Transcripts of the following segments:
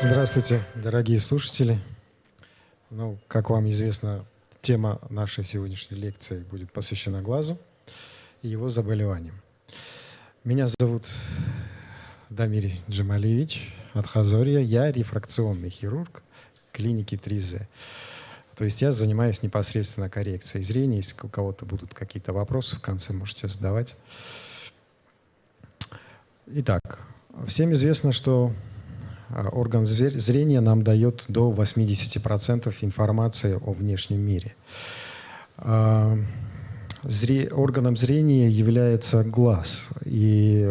Здравствуйте, дорогие слушатели. Ну, как вам известно, тема нашей сегодняшней лекции будет посвящена глазу и его заболеваниям. Меня зовут Дамир Джамалевич Адхазория. Я рефракционный хирург клиники 3Z. То есть я занимаюсь непосредственно коррекцией зрения. Если у кого-то будут какие-то вопросы, в конце можете задавать. Итак, всем известно, что а, орган зрения нам дает до 80% информации о внешнем мире. А, зре... Органом зрения является глаз. И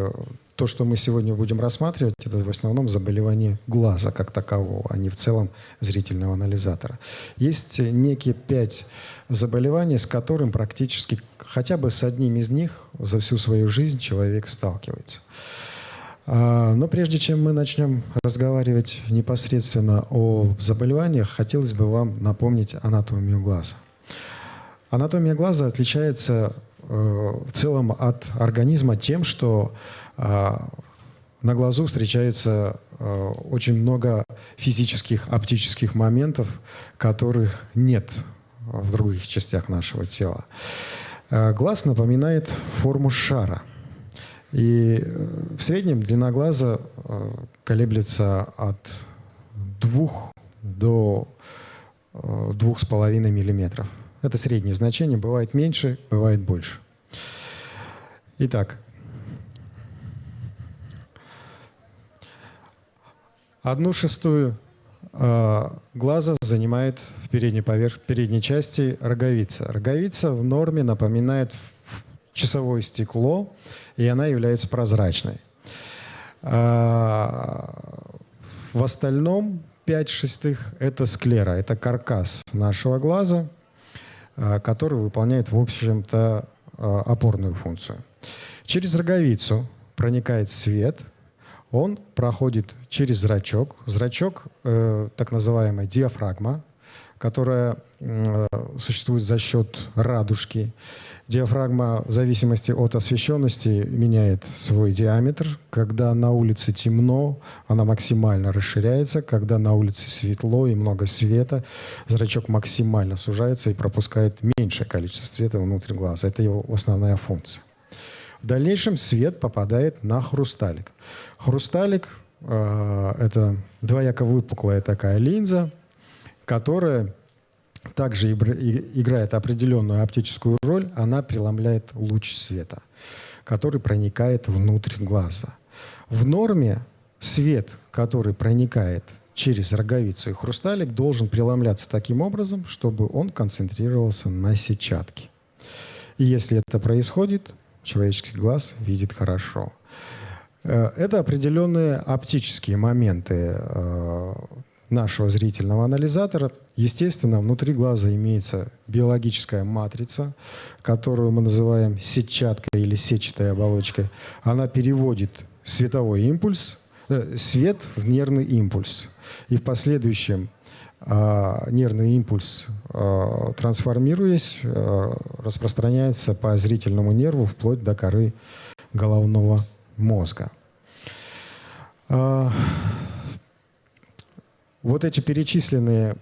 то, что мы сегодня будем рассматривать, это в основном заболевание глаза как такового, а не в целом зрительного анализатора. Есть некие пять заболеваний, с которым практически хотя бы с одним из них за всю свою жизнь человек сталкивается. А, но прежде чем мы начнем разговаривать непосредственно о заболеваниях, хотелось бы вам напомнить анатомию глаза. Анатомия глаза отличается э, в целом от организма тем, что а, на глазу встречается э, очень много физических, оптических моментов, которых нет в других частях нашего тела. Э, глаз напоминает форму шара – и э, в среднем длина глаза э, колеблется от 2 до 2,5 э, миллиметров. Это среднее значение. Бывает меньше, бывает больше. Итак, одну шестую глаза занимает в передней, поверх, передней части роговица. Роговица в норме напоминает часовое стекло, и она является прозрачной. А, в остальном 5 шестых – это склера, это каркас нашего глаза, а, который выполняет, в общем-то, а, опорную функцию. Через роговицу проникает свет, он проходит через зрачок. Зрачок э, – так называемая диафрагма, которая существует за счет радужки. Диафрагма в зависимости от освещенности меняет свой диаметр. Когда на улице темно, она максимально расширяется. Когда на улице светло и много света, зрачок максимально сужается и пропускает меньшее количество света внутрь глаза. Это его основная функция. В дальнейшем свет попадает на хрусталик. Хрусталик э, – это двояко выпуклая такая линза, которая также играет определенную оптическую роль, она преломляет луч света, который проникает внутрь глаза. В норме свет, который проникает через роговицу и хрусталик, должен преломляться таким образом, чтобы он концентрировался на сетчатке. И если это происходит, человеческий глаз видит хорошо. Э, это определенные оптические моменты э, нашего зрительного анализатора. Естественно, внутри глаза имеется биологическая матрица, которую мы называем сетчаткой или сетчатой оболочкой. Она переводит световой импульс, э, свет в нервный импульс. И в последующем э, нервный импульс, э, трансформируясь, э, распространяется по зрительному нерву вплоть до коры головного мозга. А, вот эти перечисленные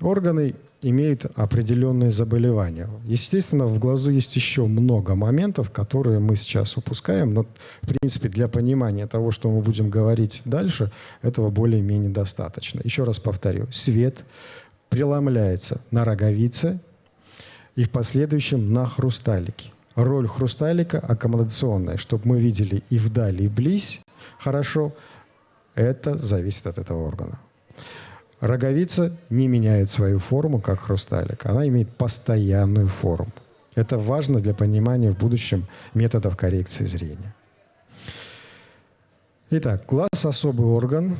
органы имеют определенные заболевания. Естественно, в глазу есть еще много моментов, которые мы сейчас упускаем, но, в принципе, для понимания того, что мы будем говорить дальше, этого более-менее достаточно. Еще раз повторю. Свет преломляется на роговице и в последующем на хрусталике. Роль хрусталика аккомодационная, чтобы мы видели и вдали, и близь хорошо, это зависит от этого органа. Роговица не меняет свою форму, как хрусталик. Она имеет постоянную форму. Это важно для понимания в будущем методов коррекции зрения. Итак, глаз – особый орган,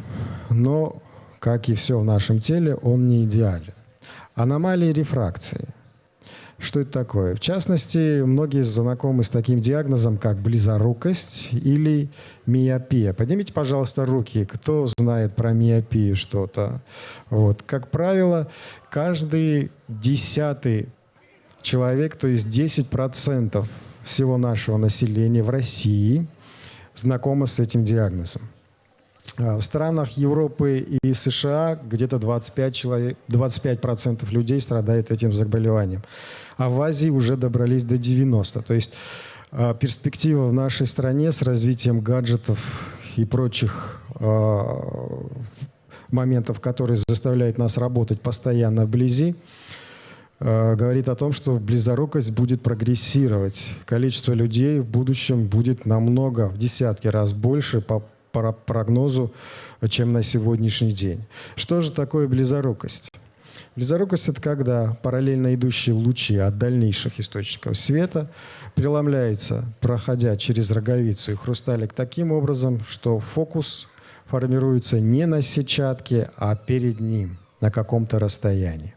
но, как и все в нашем теле, он не идеален. Аномалии рефракции – что это такое? В частности, многие знакомы с таким диагнозом, как близорукость или миопия. Поднимите, пожалуйста, руки, кто знает про миопию что-то. Вот. Как правило, каждый десятый человек, то есть 10% всего нашего населения в России знакомо с этим диагнозом. А, в странах Европы и США где-то 25%, человек, 25 людей страдает этим заболеванием. А в Азии уже добрались до 90%. То есть а, перспектива в нашей стране с развитием гаджетов и прочих а, моментов, которые заставляют нас работать постоянно вблизи, говорит о том, что близорукость будет прогрессировать. Количество людей в будущем будет намного, в десятки раз больше по прогнозу, чем на сегодняшний день. Что же такое близорукость? Близорукость – это когда параллельно идущие лучи от дальнейших источников света преломляются, проходя через роговицу и хрусталик таким образом, что фокус формируется не на сетчатке, а перед ним, на каком-то расстоянии.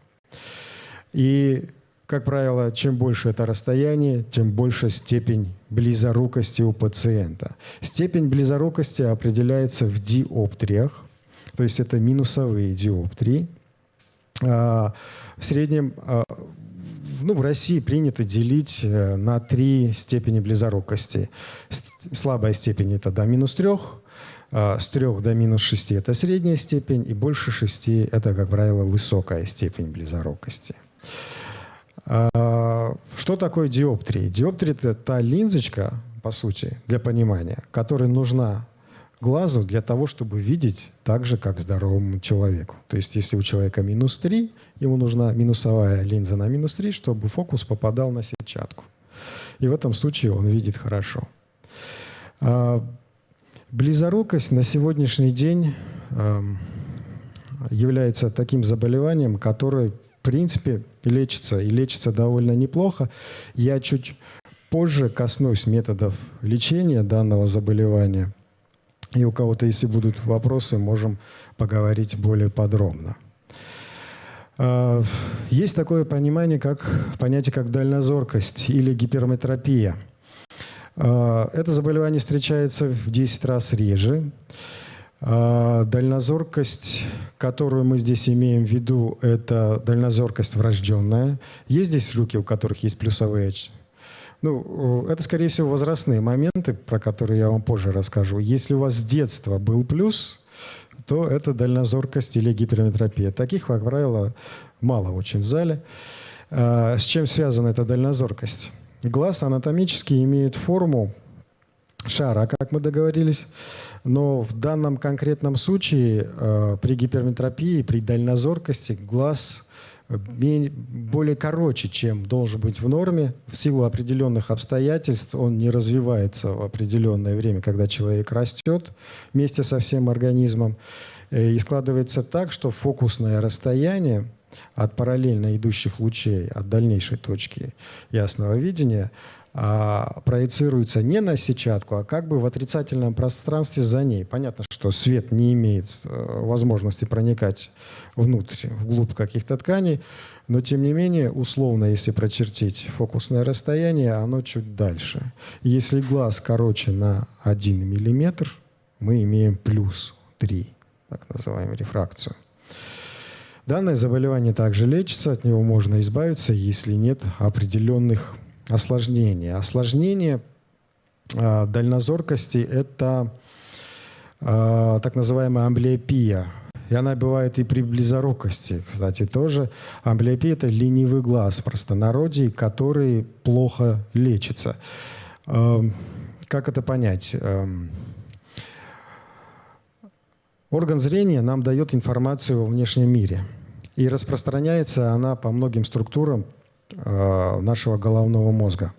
И как правило, чем больше это расстояние, тем больше степень близорукости у пациента. Степень близорукости определяется в диоптриях, то есть это минусовые диоптрии. А, в среднем а, ну, в России принято делить э, на три степени близорукости. Слабая степень – это до минус трех, с трех до минус шести – это средняя степень, и больше шести – это, как правило, высокая степень близорукости. Что такое диоптрия? Диоптрия – это та линзочка, по сути, для понимания, которая нужна глазу для того, чтобы видеть так же, как здоровому человеку. То есть если у человека минус 3, ему нужна минусовая линза на минус 3, чтобы фокус попадал на сетчатку. И в этом случае он видит хорошо. А, близорукость на сегодняшний день является таким заболеванием, которое принципе, лечится, и лечится довольно неплохо. Я чуть позже коснусь методов лечения данного заболевания. И у кого-то, если будут вопросы, можем поговорить более подробно. А, есть такое понимание, как понятие как дальнозоркость или гиперметропия. А, это заболевание встречается в 10 раз реже. А, дальнозоркость, которую мы здесь имеем в виду, это дальнозоркость врожденная. Есть здесь руки, у которых есть плюсовые ну, это, скорее всего, возрастные моменты, про которые я вам позже расскажу. Если у вас с детства был плюс, то это дальнозоркость или гиперметропия. Таких, как правило, мало очень в зале. А, с чем связана эта дальнозоркость? Глаз анатомически имеет форму шара, как мы договорились, но в данном конкретном случае э, при гиперметропии, при дальнозоркости глаз э, более короче, чем должен быть в норме. В силу определенных обстоятельств он не развивается в определенное время, когда человек растет вместе со всем организмом. Э, и складывается так, что фокусное расстояние от параллельно идущих лучей, от дальнейшей точки ясного видения – а, проецируется не на сетчатку, а как бы в отрицательном пространстве за ней. Понятно, что свет не имеет э, возможности проникать внутрь, вглубь каких-то тканей, но тем не менее, условно, если прочертить фокусное расстояние, оно чуть дальше. Если глаз короче на 1 мм, мы имеем плюс 3, так называемую рефракцию. Данное заболевание также лечится, от него можно избавиться, если нет определенных осложнения. Осложнение э, дальнозоркости – это э, так называемая амблиопия. И она бывает и при близорукости, кстати, тоже. Амблиопия – это ленивый глаз в простонародье, который плохо лечится. Э, как это понять? Э, орган зрения нам дает информацию о внешнем мире. И распространяется она по многим структурам, нашего головного мозга.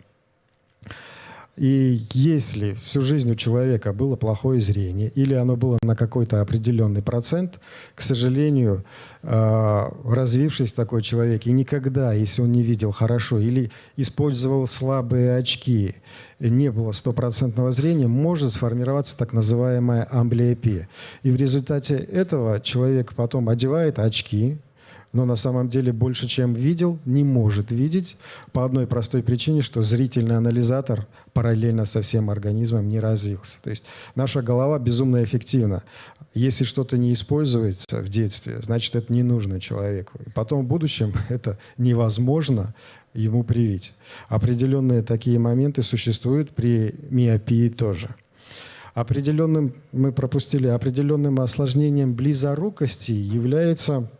И если всю жизнь у человека было плохое зрение, или оно было на какой-то определенный процент, к сожалению, э, развившись такой человек, и никогда, если он не видел хорошо или использовал слабые очки, не было стопроцентного зрения, может сформироваться так называемая амблиопия. И в результате этого человек потом одевает очки, но на самом деле больше, чем видел, не может видеть по одной простой причине, что зрительный анализатор параллельно со всем организмом не развился. То есть наша голова безумно эффективна. Если что-то не используется в детстве, значит, это не нужно человеку. И потом в будущем это невозможно ему привить. Определенные такие моменты существуют при миопии тоже. Определенным, мы пропустили, определенным осложнением близорукости является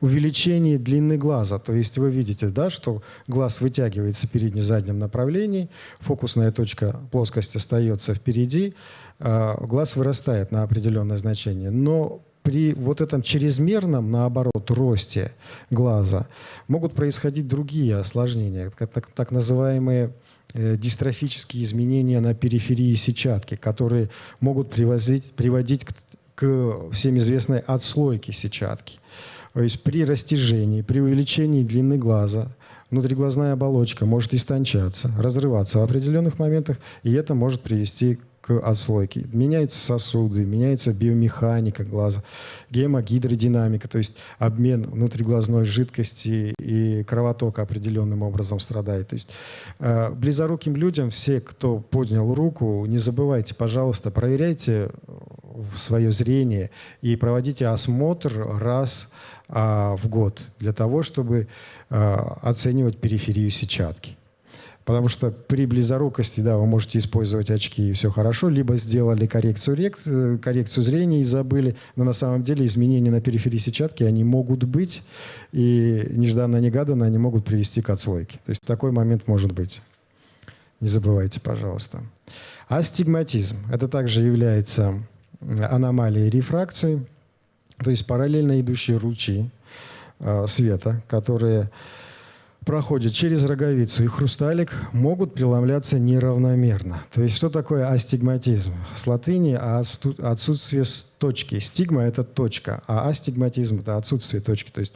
увеличение длины глаза. То есть вы видите, да, что глаз вытягивается в передне-заднем направлении, фокусная точка плоскости остается впереди, а глаз вырастает на определенное значение. Но при вот этом чрезмерном, наоборот, росте глаза могут происходить другие осложнения, так, так называемые э, дистрофические изменения на периферии сетчатки, которые могут привозить, приводить к, к всем известной отслойке сетчатки. То есть при растяжении, при увеличении длины глаза внутриглазная оболочка может истончаться, разрываться в определенных моментах, и это может привести к отслойке. Меняются сосуды, меняется биомеханика глаза, гемогидродинамика, то есть обмен внутриглазной жидкости и кровотока определенным образом страдает. То есть э, близоруким людям, все, кто поднял руку, не забывайте, пожалуйста, проверяйте свое зрение и проводите осмотр раз а, в год для того, чтобы а, оценивать периферию сетчатки. Потому что при близорукости, да, вы можете использовать очки и все хорошо, либо сделали коррекцию, рек, коррекцию зрения и забыли, но на самом деле изменения на периферии сетчатки, они могут быть, и нежданно-негаданно они могут привести к отслойке. То есть такой момент может быть. Не забывайте, пожалуйста. Астигматизм. Это также является аномалией рефракции, то есть параллельно идущие лучи э, света, которые проходят через роговицу и хрусталик, могут преломляться неравномерно. То есть что такое астигматизм? С латыни отсутствие точки. Стигма – это точка, а астигматизм – это отсутствие точки. То есть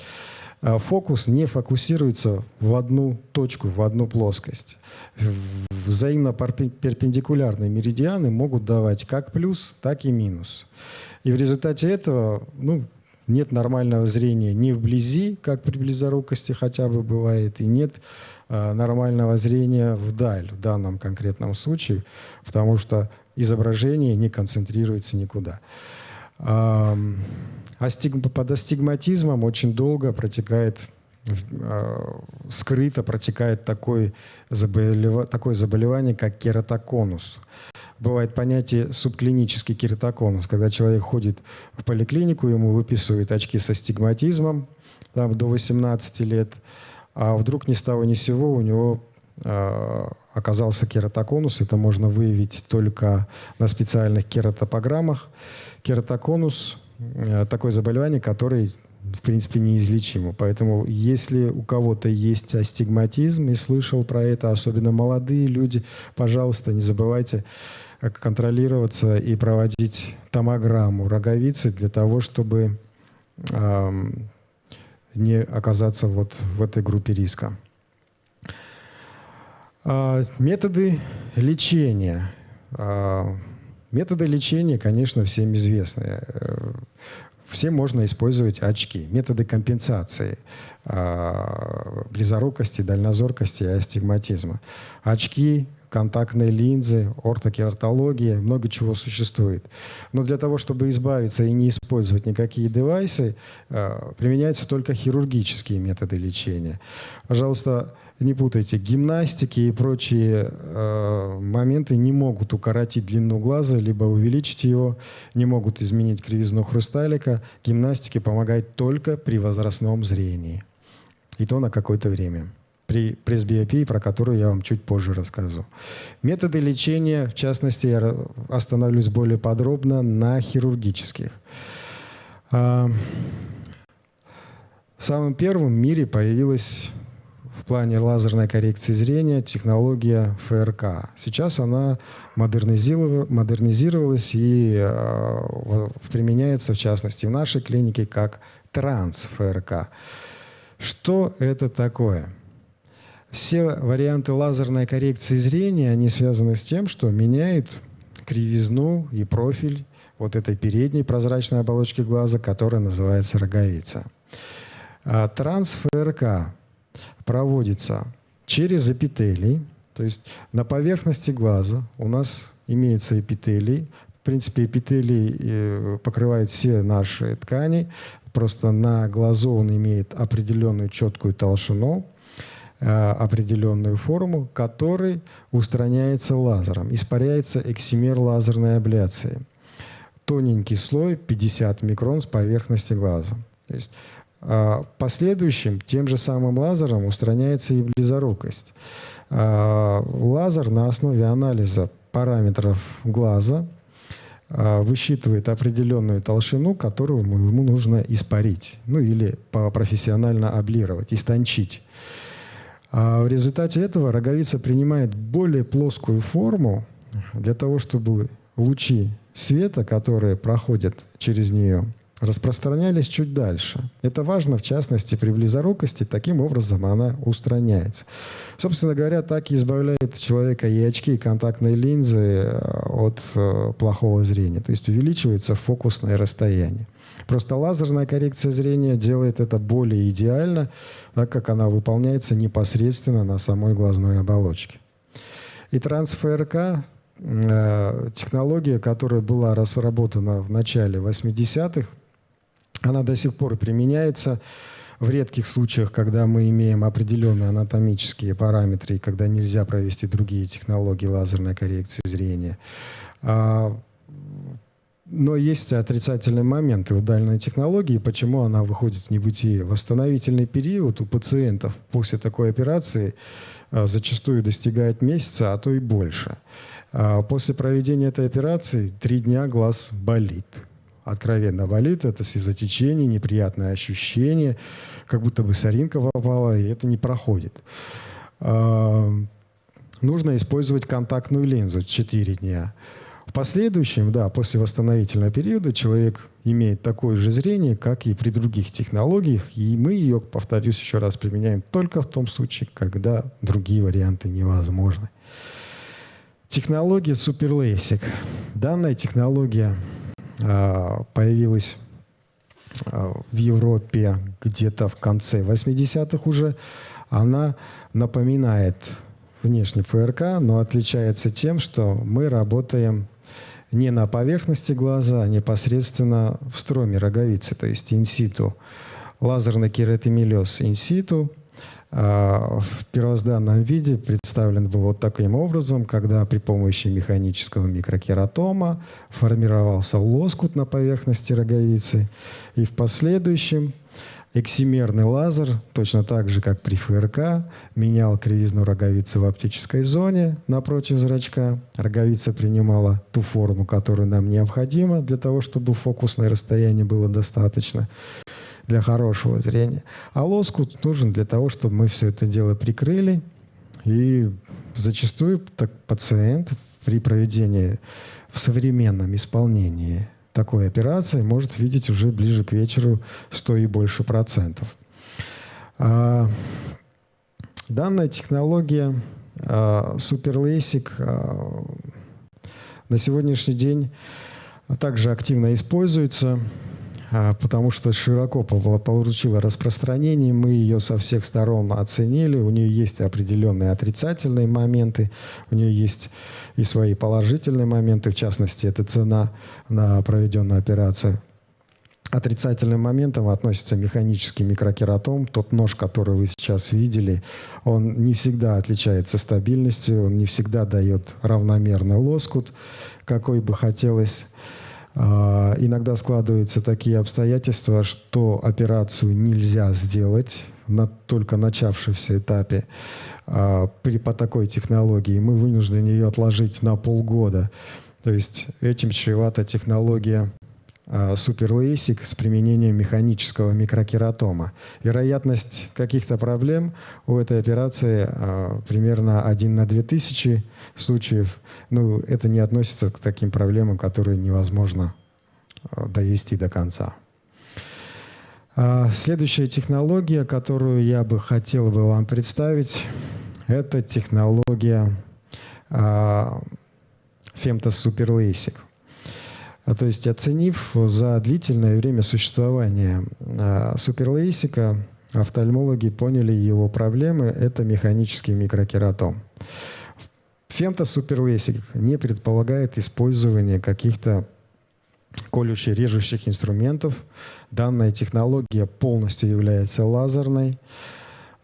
э, фокус не фокусируется в одну точку, в одну плоскость. Взаимно перпендикулярные меридианы могут давать как плюс, так и минус. И в результате этого ну, нет нормального зрения ни вблизи, как при близорукости хотя бы бывает, и нет э, нормального зрения вдаль в данном конкретном случае, потому что изображение не концентрируется никуда. А, под астигматизмом очень долго протекает скрыто протекает такой заболев... такое заболевание, как кератоконус бывает понятие субклинический кератоконус, когда человек ходит в поликлинику, ему выписывают очки со стигматизмом там, до 18 лет, а вдруг ни с того ни с сего у него э, оказался кератоконус. Это можно выявить только на специальных кератопограммах. Кератоконус э, – такое заболевание, которое в принципе, неизлечимо. Поэтому, если у кого-то есть астигматизм и слышал про это, особенно молодые люди, пожалуйста, не забывайте контролироваться и проводить томограмму роговицы для того, чтобы э, не оказаться вот в этой группе риска. Э, методы лечения. Э, методы лечения, конечно, всем известны. Всем можно использовать очки. Методы компенсации близорукости, дальнозоркости и астигматизма. Очки контактные линзы, ортокератология, много чего существует. Но для того, чтобы избавиться и не использовать никакие девайсы, э, применяются только хирургические методы лечения. Пожалуйста, не путайте, гимнастики и прочие э, моменты не могут укоротить длину глаза, либо увеличить его, не могут изменить кривизну хрусталика. Гимнастики помогают только при возрастном зрении. И то на какое-то время при пресбиопии, про которую я вам чуть позже расскажу. Методы лечения, в частности, я остановлюсь более подробно на хирургических. А, самым первым в мире появилась в плане лазерной коррекции зрения технология ФРК. Сейчас она модернизировалась и э, применяется, в частности, в нашей клинике как транс-ФРК. Что это такое? Все варианты лазерной коррекции зрения, они связаны с тем, что меняют кривизну и профиль вот этой передней прозрачной оболочки глаза, которая называется роговица. А трансфРК проводится через эпителий, то есть на поверхности глаза у нас имеется эпителий. В принципе, эпителий э, покрывает все наши ткани, просто на глазу он имеет определенную четкую толщину. определенную форму, который устраняется лазером. Испаряется эксимер лазерной абляции. Тоненький слой 50 микрон с поверхности глаза. То есть последующим тем же самым лазером устраняется и близорукость. Лазер на основе анализа параметров глаза а, высчитывает определенную толщину, которую ему нужно испарить, ну или профессионально облировать, истончить. А в результате этого роговица принимает более плоскую форму для того, чтобы лучи света, которые проходят через нее, распространялись чуть дальше. Это важно, в частности, при близорукости. Таким образом она устраняется. Собственно говоря, так и избавляет человека и очки, и контактные линзы э, от э, плохого зрения. То есть увеличивается фокусное расстояние. Просто лазерная коррекция зрения делает это более идеально, так как она выполняется непосредственно на самой глазной оболочке. И трансфРК э, технология, которая была разработана в начале 80-х, она до сих пор применяется в редких случаях, когда мы имеем определенные анатомические параметры и когда нельзя провести другие технологии лазерной коррекции зрения. А, но есть отрицательные моменты у данной технологии, почему она выходит в небытие. Восстановительный период у пациентов после такой операции а, зачастую достигает месяца, а то и больше. А, после проведения этой операции три дня глаз болит откровенно болит, это слезотечение, неприятное ощущение, как будто бы соринка попала, и это не проходит. Нужно использовать контактную линзу 4 дня. В последующем, да, после восстановительного периода человек имеет такое же зрение, как и при других технологиях, и мы ее, повторюсь еще раз, применяем только в том случае, когда другие варианты невозможны. Технология SuperLASIK. Данная технология появилась а, в Европе где-то в конце 80-х уже. Она напоминает внешний ФРК, но отличается тем, что мы работаем не на поверхности глаза, а непосредственно в строме роговицы, то есть инситу. Лазерный кератомелез инситу – в первозданном виде представлен был вот таким образом, когда при помощи механического микрокератома формировался лоскут на поверхности роговицы, и в последующем эксимерный лазер, точно так же, как при ФРК, менял кривизну роговицы в оптической зоне напротив зрачка. Роговица принимала ту форму, которая нам необходима для того, чтобы фокусное расстояние было достаточно для хорошего зрения. А лоскут нужен для того, чтобы мы все это дело прикрыли. И зачастую так, пациент при проведении в современном исполнении такой операции может видеть уже ближе к вечеру 100 и больше процентов. А, данная технология а, SuperLASIK а, на сегодняшний день также активно используется потому что широко получила распространение, мы ее со всех сторон оценили, у нее есть определенные отрицательные моменты, у нее есть и свои положительные моменты, в частности, это цена на проведенную операцию. Отрицательным моментом относится механический микрокератом. Тот нож, который вы сейчас видели, он не всегда отличается стабильностью, он не всегда дает равномерный лоскут, какой бы хотелось. А, иногда складываются такие обстоятельства, что операцию нельзя сделать на только начавшемся этапе а, при, по такой технологии. Мы вынуждены ее отложить на полгода. То есть этим чревата технология SuperLASIK с применением механического микрокератома. Вероятность каких-то проблем у этой операции а, примерно 1 на 2000 случаев. Ну, это не относится к таким проблемам, которые невозможно а, довести до конца. А, следующая технология, которую я бы хотел бы вам представить, это технология SuperLASIK. А, то есть оценив за длительное время существования а, суперлейсика, офтальмологи поняли его проблемы – это механический микрокератом. Фемтосуперлейсик не предполагает использование каких-то колюще-режущих инструментов. Данная технология полностью является лазерной.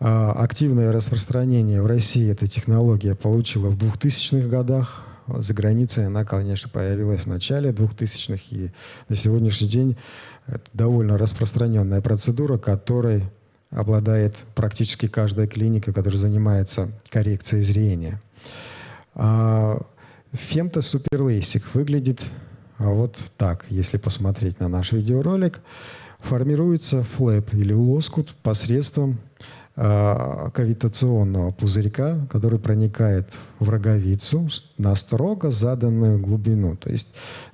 А, активное распространение в России эта технология получила в 2000-х годах. За границей она, конечно, появилась в начале 2000-х, и на сегодняшний день это довольно распространенная процедура, которой обладает практически каждая клиника, которая занимается коррекцией зрения. А Фемто Супер LASIK выглядит вот так, если посмотреть на наш видеоролик. Формируется flap или лоскут посредством кавитационного пузырька, который проникает в роговицу на строго заданную глубину. То есть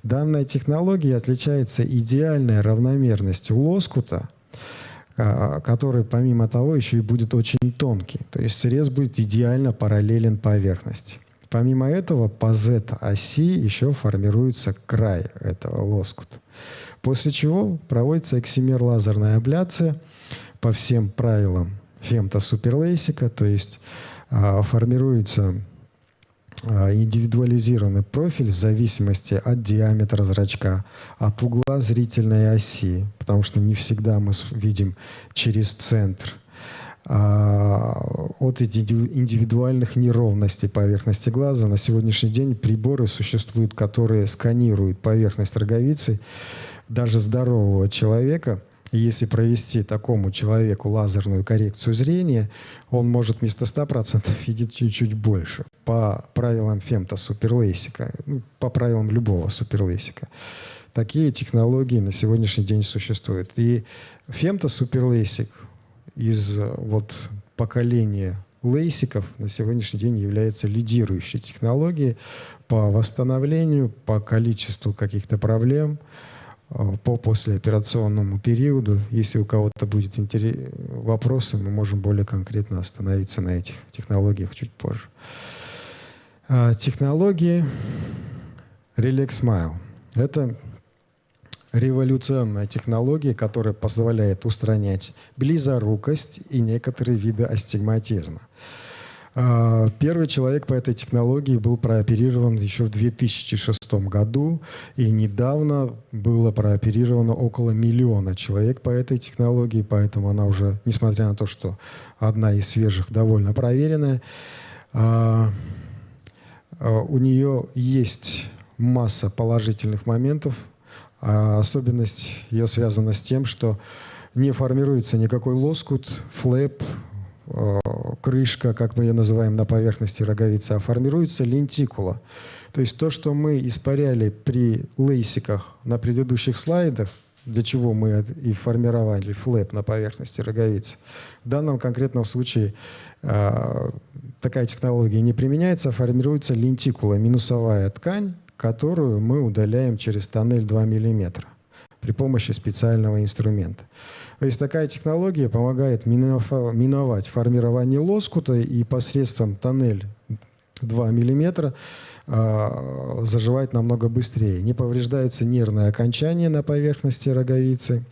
данная технология отличается идеальной равномерностью лоскута, э, который помимо того еще и будет очень тонкий. То есть срез будет идеально параллелен поверхности. Помимо этого, по Z-оси еще формируется край этого лоскута. После чего проводится эксимер-лазерная абляция по всем правилам фемто суперлейсика, то есть а, формируется а, индивидуализированный профиль в зависимости от диаметра зрачка, от угла зрительной оси, потому что не всегда мы видим через центр – а, от индивидуальных неровностей поверхности глаза. На сегодняшний день приборы существуют, которые сканируют поверхность роговицы даже здорового человека. Если провести такому человеку лазерную коррекцию зрения, он может вместо 100% видеть чуть-чуть больше по правилам фемто суперлейсика, ну, по правилам любого суперлейсика. Такие технологии на сегодняшний день существуют. И фемто суперлейсик из э, вот поколения лейсиков на сегодняшний день является лидирующей технологией по восстановлению, по количеству каких-то проблем, по послеоперационному периоду. Если у кого-то будет вопросы, мы можем более конкретно остановиться на этих технологиях чуть позже. А, технологии Relax Smile. Это революционная технология, которая позволяет устранять близорукость и некоторые виды астигматизма. А, первый человек по этой технологии был прооперирован еще в 2006 году, и недавно было прооперировано около миллиона человек по этой технологии, поэтому она уже, несмотря на то, что одна из свежих, довольно проверенная, а, а, у нее есть масса положительных моментов, особенность ее связана с тем, что не формируется никакой лоскут, флэп, крышка, как мы ее называем, на поверхности роговицы, а формируется лентикула. То есть то, что мы испаряли при лейсиках на предыдущих слайдах, для чего мы и формировали флэп на поверхности роговицы. В данном конкретном случае э, такая технология не применяется, а формируется лентикула, минусовая ткань, которую мы удаляем через тоннель 2 мм при помощи специального инструмента. То есть такая технология помогает миновать формирование лоскута и посредством тоннель 2 мм а, заживать намного быстрее. Не повреждается нервное окончание на поверхности роговицы,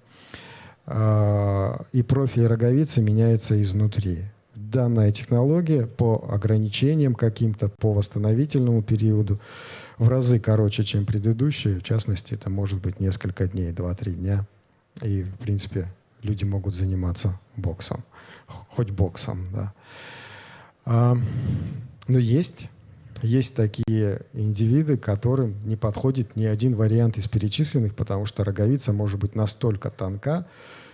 а, и профиль роговицы меняется изнутри данная технология по ограничениям каким-то, по восстановительному периоду в разы короче, чем предыдущие. В частности, это может быть несколько дней, 2-3 дня. И, в принципе, люди могут заниматься боксом. Хоть боксом, да. А, но есть, есть такие индивиды, которым не подходит ни один вариант из перечисленных, потому что роговица может быть настолько тонка,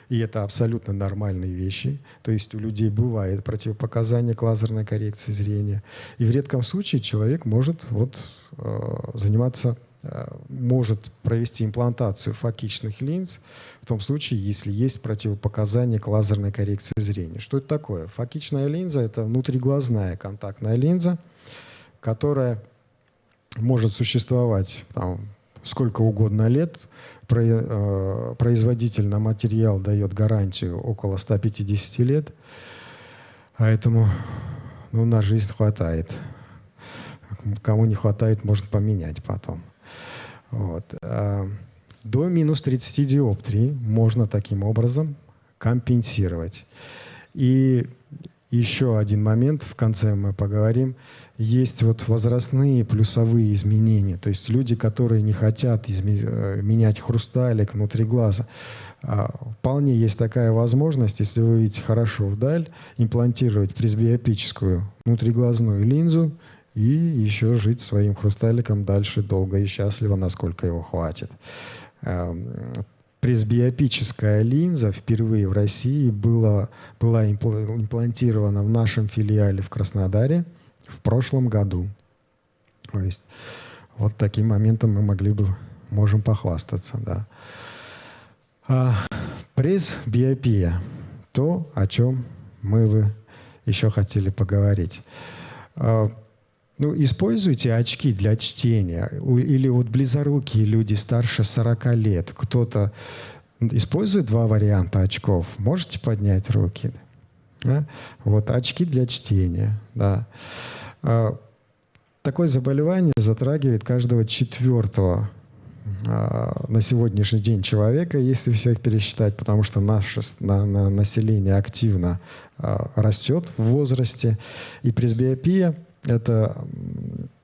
и это абсолютно нормальные вещи. То есть у людей бывает противопоказание к лазерной коррекции зрения. И в редком случае человек может вот, э, заниматься э, может провести имплантацию фокичных линз в том случае, если есть противопоказания к лазерной коррекции зрения. Что это такое? Фокичная линза – это внутриглазная контактная линза, которая может существовать там, сколько угодно лет. Э, производитель на материал дает гарантию около 150 лет. Поэтому ну, на жизнь хватает. Кому не хватает, можно поменять потом. Вот. А, до минус 30 диоптрий можно таким образом компенсировать. И еще один момент, в конце мы поговорим, есть вот возрастные плюсовые изменения, то есть люди, которые не хотят э, менять хрусталик внутри глаза. А, вполне есть такая возможность, если вы видите хорошо вдаль, имплантировать пресбиопическую внутриглазную линзу и еще жить своим хрусталиком дальше долго и счастливо, насколько его хватит. Пресбиопическая линза впервые в России была, была имплантирована в нашем филиале в Краснодаре в прошлом году. То есть вот таким моментом мы могли бы, можем похвастаться, да. А, пресбиопия. То, о чем мы бы еще хотели поговорить. Ну, используйте очки для чтения. Или вот близорукие люди старше 40 лет. Кто-то использует два варианта очков. Можете поднять руки? Да? Вот очки для чтения. Да. А, такое заболевание затрагивает каждого четвертого а, на сегодняшний день человека, если всех пересчитать, потому что наше на, на население активно а, растет в возрасте. И пресбиопия – это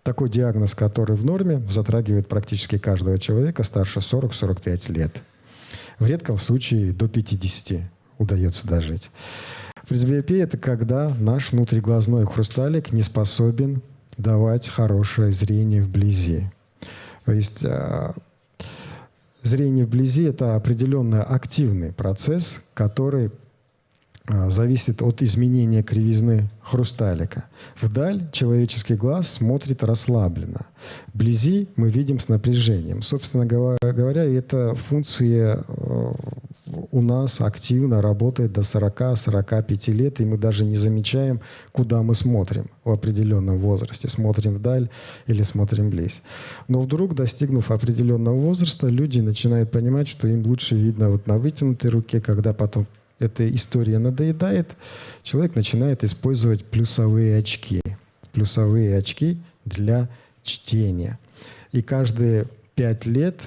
такой диагноз, который в норме затрагивает практически каждого человека старше 40-45 лет. В редком случае до 50 удается дожить. Пресбиопия – это когда наш внутриглазной хрусталик не способен давать хорошее зрение вблизи. То есть а, зрение вблизи – это определенный активный процесс, который зависит от изменения кривизны хрусталика. Вдаль человеческий глаз смотрит расслабленно. Вблизи мы видим с напряжением. Собственно говоря, эта функция э, у нас активно работает до 40-45 лет, и мы даже не замечаем, куда мы смотрим в определенном возрасте. Смотрим вдаль или смотрим вблизь. Но вдруг, достигнув определенного возраста, люди начинают понимать, что им лучше видно вот на вытянутой руке, когда потом эта история надоедает, человек начинает использовать плюсовые очки. Плюсовые очки для чтения. И каждые пять лет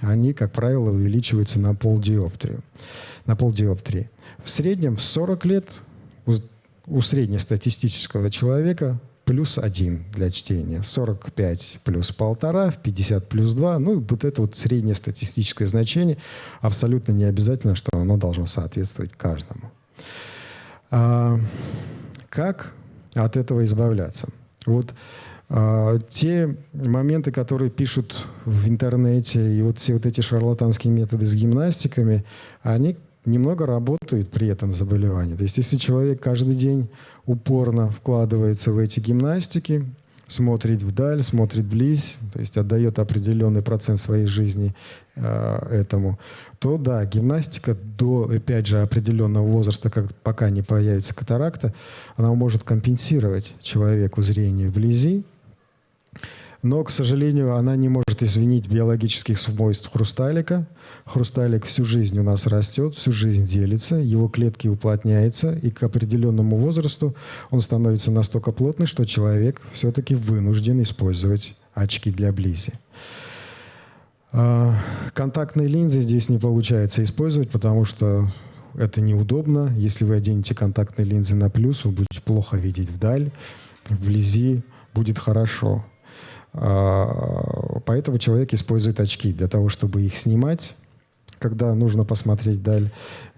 они, как правило, увеличиваются на полдиоптрию. На полдиоптрии. В среднем в 40 лет у, у среднестатистического человека плюс один для чтения, 45 плюс полтора, в 50 плюс 2. Ну, вот это вот среднее статистическое значение. Абсолютно не обязательно, что оно должно соответствовать каждому. А, как от этого избавляться? Вот а, те моменты, которые пишут в интернете, и вот все вот эти шарлатанские методы с гимнастиками, они немного работают при этом заболевании. То есть если человек каждый день упорно вкладывается в эти гимнастики, смотрит вдаль, смотрит вблизь, то есть отдает определенный процент своей жизни э, этому, то да, гимнастика до, опять же, определенного возраста, как, пока не появится катаракта, она может компенсировать человеку зрение вблизи, но, к сожалению, она не может извинить биологических свойств хрусталика. Хрусталик всю жизнь у нас растет, всю жизнь делится, его клетки уплотняются, и к определенному возрасту он становится настолько плотный, что человек все-таки вынужден использовать очки для близи. А, контактные линзы здесь не получается использовать, потому что это неудобно. Если вы оденете контактные линзы на плюс, вы будете плохо видеть вдаль, вблизи будет хорошо. А, поэтому человек использует очки для того, чтобы их снимать, когда нужно посмотреть даль,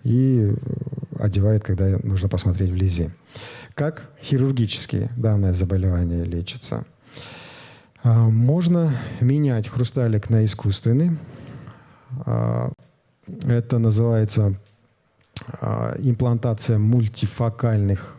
и одевает, когда нужно посмотреть вблизи. Как хирургически данное заболевание лечится? А, можно менять хрусталик на искусственный. А, это называется имплантация мультифокальных,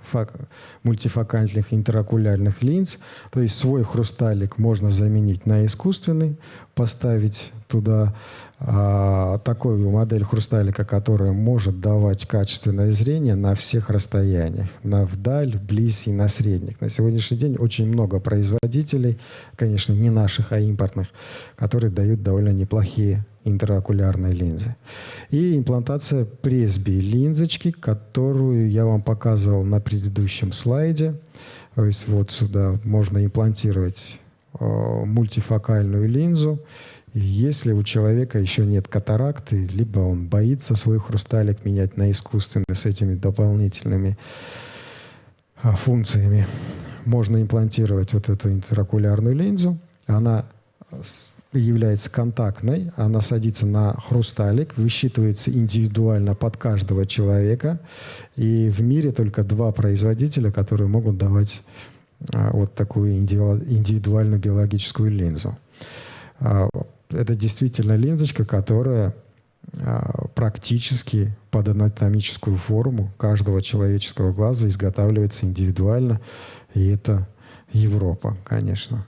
мультифокальных интерокулярных линз. То есть свой хрусталик можно заменить на искусственный, поставить туда а, такую модель хрусталика, которая может давать качественное зрение на всех расстояниях, на вдаль, вблизь и на средних. На сегодняшний день очень много производителей, конечно, не наших, а импортных, которые дают довольно неплохие интерокулярной линзы. И имплантация пресби линзочки, которую я вам показывал на предыдущем слайде. То есть вот сюда можно имплантировать э, мультифокальную линзу. Если у человека еще нет катаракты, либо он боится свой хрусталик менять на искусственный с этими дополнительными а, функциями можно имплантировать вот эту интерокулярную линзу. Она является контактной, она садится на хрусталик, высчитывается индивидуально под каждого человека. И в мире только два производителя, которые могут давать а, вот такую индивидуальную биологическую линзу. А, это действительно линзочка, которая а, практически под анатомическую форму каждого человеческого глаза изготавливается индивидуально. И это Европа, конечно.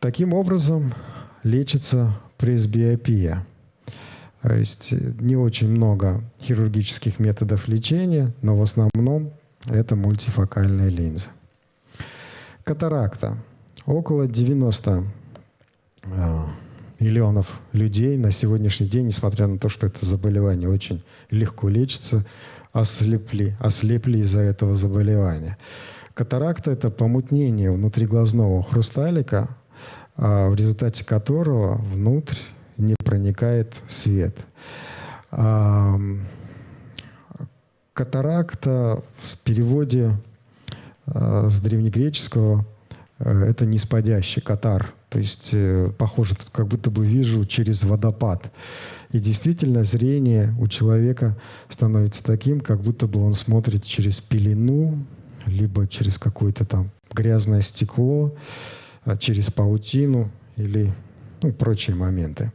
Таким образом лечится пресбиопия. То есть не очень много хирургических методов лечения, но в основном это мультифокальная линза. Катаракта. Около 90 а, миллионов людей на сегодняшний день, несмотря на то, что это заболевание очень легко лечится, ослепли, ослепли из-за этого заболевания. Катаракта – это помутнение внутриглазного хрусталика, а, в результате которого внутрь не проникает свет. А, катаракта в переводе э, с древнегреческого э, это неспадящий катар. То есть э, похоже, как будто бы вижу через водопад. И действительно зрение у человека становится таким, как будто бы он смотрит через пелену, либо через какое-то там грязное стекло, через паутину или ну, прочие моменты.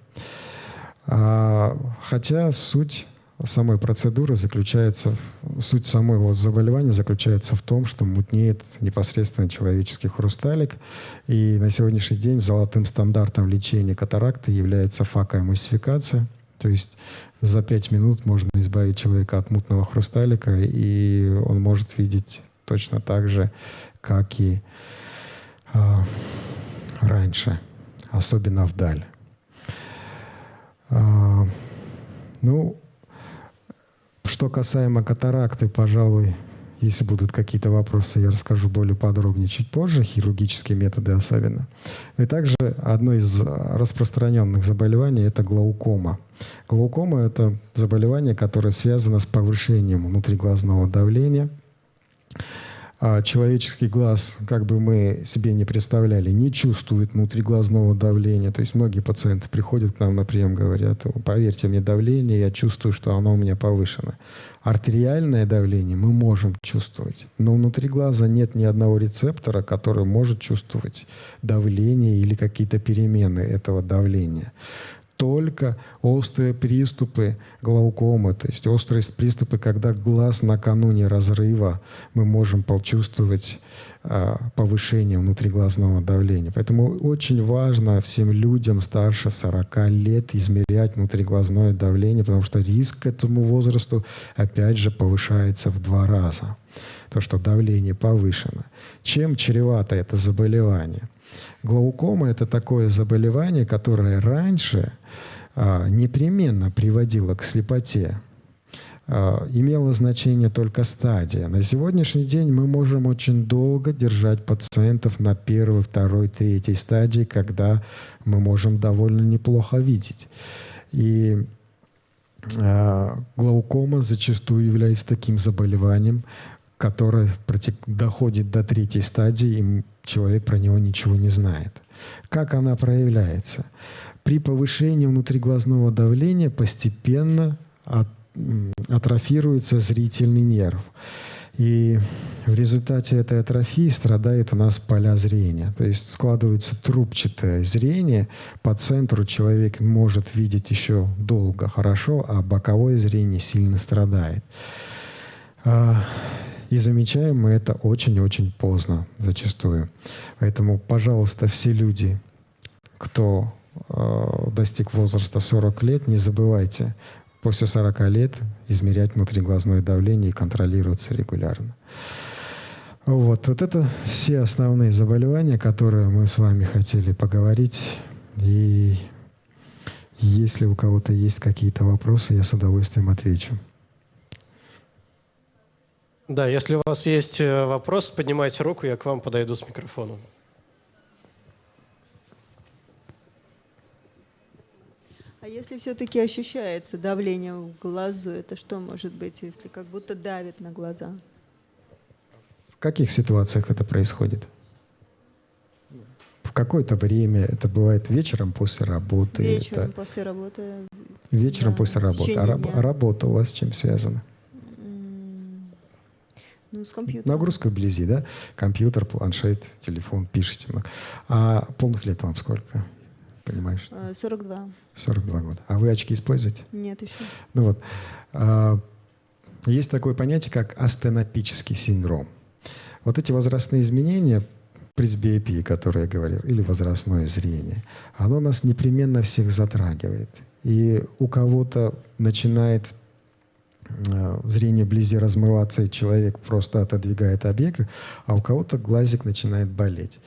А, хотя суть самой процедуры заключается, суть самого заболевания заключается в том, что мутнеет непосредственно человеческий хрусталик. И на сегодняшний день золотым стандартом лечения катаракты является факоэмульсификация. То есть за пять минут можно избавить человека от мутного хрусталика, и он может видеть точно так же, как и а, раньше, особенно вдаль. А, ну, что касаемо катаракты, пожалуй, если будут какие-то вопросы, я расскажу более подробнее чуть позже, хирургические методы особенно. И также одно из распространенных заболеваний – это глаукома. Глаукома – это заболевание, которое связано с повышением внутриглазного давления – а человеческий глаз, как бы мы себе не представляли, не чувствует внутриглазного давления. То есть многие пациенты приходят к нам на прием, говорят, поверьте мне, давление, я чувствую, что оно у меня повышено. Артериальное давление мы можем чувствовать, но внутри глаза нет ни одного рецептора, который может чувствовать давление или какие-то перемены этого давления только острые приступы глаукомы, то есть острые приступы, когда глаз накануне разрыва, мы можем почувствовать а, повышение внутриглазного давления. Поэтому очень важно всем людям старше 40 лет измерять внутриглазное давление, потому что риск к этому возрасту опять же повышается в два раза. То, что давление повышено. Чем чревато это заболевание? Глаукома – это такое заболевание, которое раньше а, непременно приводило к слепоте. А, имело значение только стадия. На сегодняшний день мы можем очень долго держать пациентов на первой, второй, третьей стадии, когда мы можем довольно неплохо видеть. И а, глаукома зачастую является таким заболеванием, которое доходит до третьей стадии, и человек про него ничего не знает. Как она проявляется? При повышении внутриглазного давления постепенно атрофируется зрительный нерв. И в результате этой атрофии страдает у нас поля зрения. То есть складывается трубчатое зрение. По центру человек может видеть еще долго хорошо, а боковое зрение сильно страдает. И замечаем мы это очень-очень поздно зачастую. Поэтому, пожалуйста, все люди, кто э, достиг возраста 40 лет, не забывайте после 40 лет измерять внутриглазное давление и контролироваться регулярно. Вот, вот это все основные заболевания, которые мы с вами хотели поговорить. И если у кого-то есть какие-то вопросы, я с удовольствием отвечу. Да, если у вас есть э, вопрос, поднимайте руку, я к вам подойду с микрофоном. А если все-таки ощущается давление в глазу, это что может быть, если как будто давит на глаза? В каких ситуациях это происходит? В какое-то время, это бывает вечером после работы. Вечером это... после работы. Вечером да, после работы. А раб- дня. работа у вас с чем связана? М, Ну, с компьютером. Нагрузка вблизи, да? Компьютер, планшет, телефон, пишете. А полных лет вам сколько? Понимаешь? Э, 42. 42 года. А вы очки используете? Нет еще. Ну вот. А, Есть такое понятие, как астенопический синдром. Вот эти возрастные изменения, пресбиопия, которые я говорил, или возрастное зрение, оно нас непременно всех затрагивает. И у кого-то начинает зрение вблизи размываться, и человек просто отодвигает объект, а у кого-то глазик начинает болеть.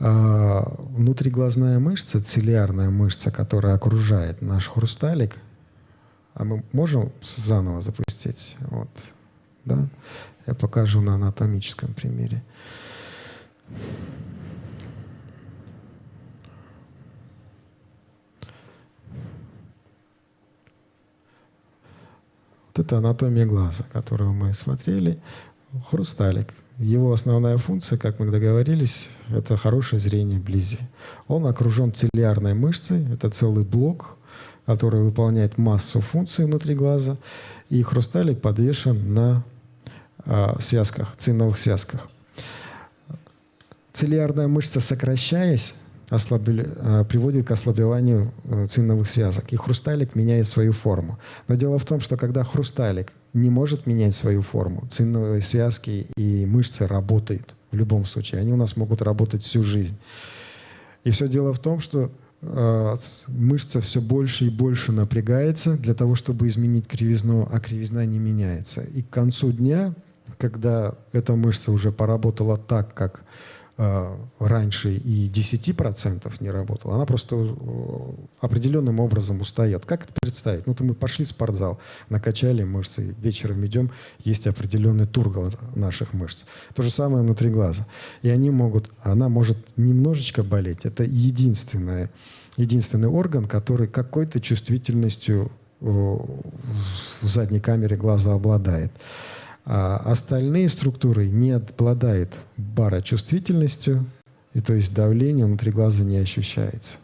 А, Внутриглазная мышца, цилиарная мышца, которая окружает наш хрусталик, а мы можем заново запустить? Вот, да? Я покажу на анатомическом примере. Вот это анатомия глаза, которую мы смотрели. Хрусталик. Его основная функция, как мы договорились, это хорошее зрение вблизи. Он окружен цилиарной мышцей. Это целый блок, который выполняет массу функций внутри глаза. И хрусталик подвешен на а, связках, циновых связках. Цилиарная мышца, сокращаясь, ослабли- а, приводит к ослабеванию э, циновых связок. И хрусталик меняет свою форму. Но дело в том, что когда хрусталик не может менять свою форму, циновые связки и мышцы работают в любом случае. Они у нас могут работать всю жизнь. И все дело в том, что э, мышца все больше и больше напрягается для того, чтобы изменить кривизну, а кривизна не меняется. И к концу дня, когда эта мышца уже поработала так, как э, раньше и 10% не работала, она просто э, определенным образом устает. Как это представить? Ну, то мы пошли в спортзал, накачали мышцы, вечером идем, есть определенный тургор наших мышц. То же самое внутри глаза. И они могут, она может немножечко болеть. Это единственное, единственный орган, который какой-то чувствительностью э, в задней камере глаза обладает. А остальные структуры не обладают барочувствительностью, и то есть давление внутри глаза не ощущается.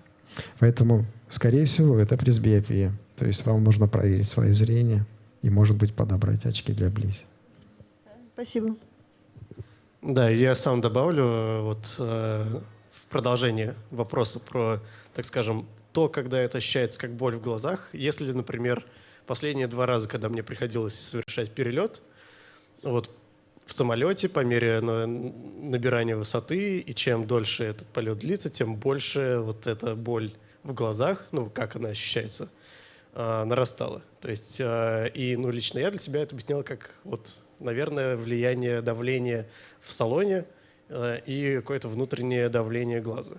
Поэтому, скорее всего, это пресбиопия. То есть вам нужно проверить свое зрение и, может быть, подобрать очки для близи. Спасибо. Да, я сам добавлю э, вот э, в продолжение вопроса про, так скажем, то, когда это ощущается как боль в глазах. Если, например, последние два раза, когда мне приходилось совершать перелет, вот в самолете по мере на- набирания высоты, и чем дольше этот полет длится, тем больше вот эта боль в глазах, ну, как она ощущается, а, нарастала. То есть, а, и, ну, лично я для себя это объяснял как, вот, наверное, влияние давления в салоне а, и какое-то внутреннее давление глаза.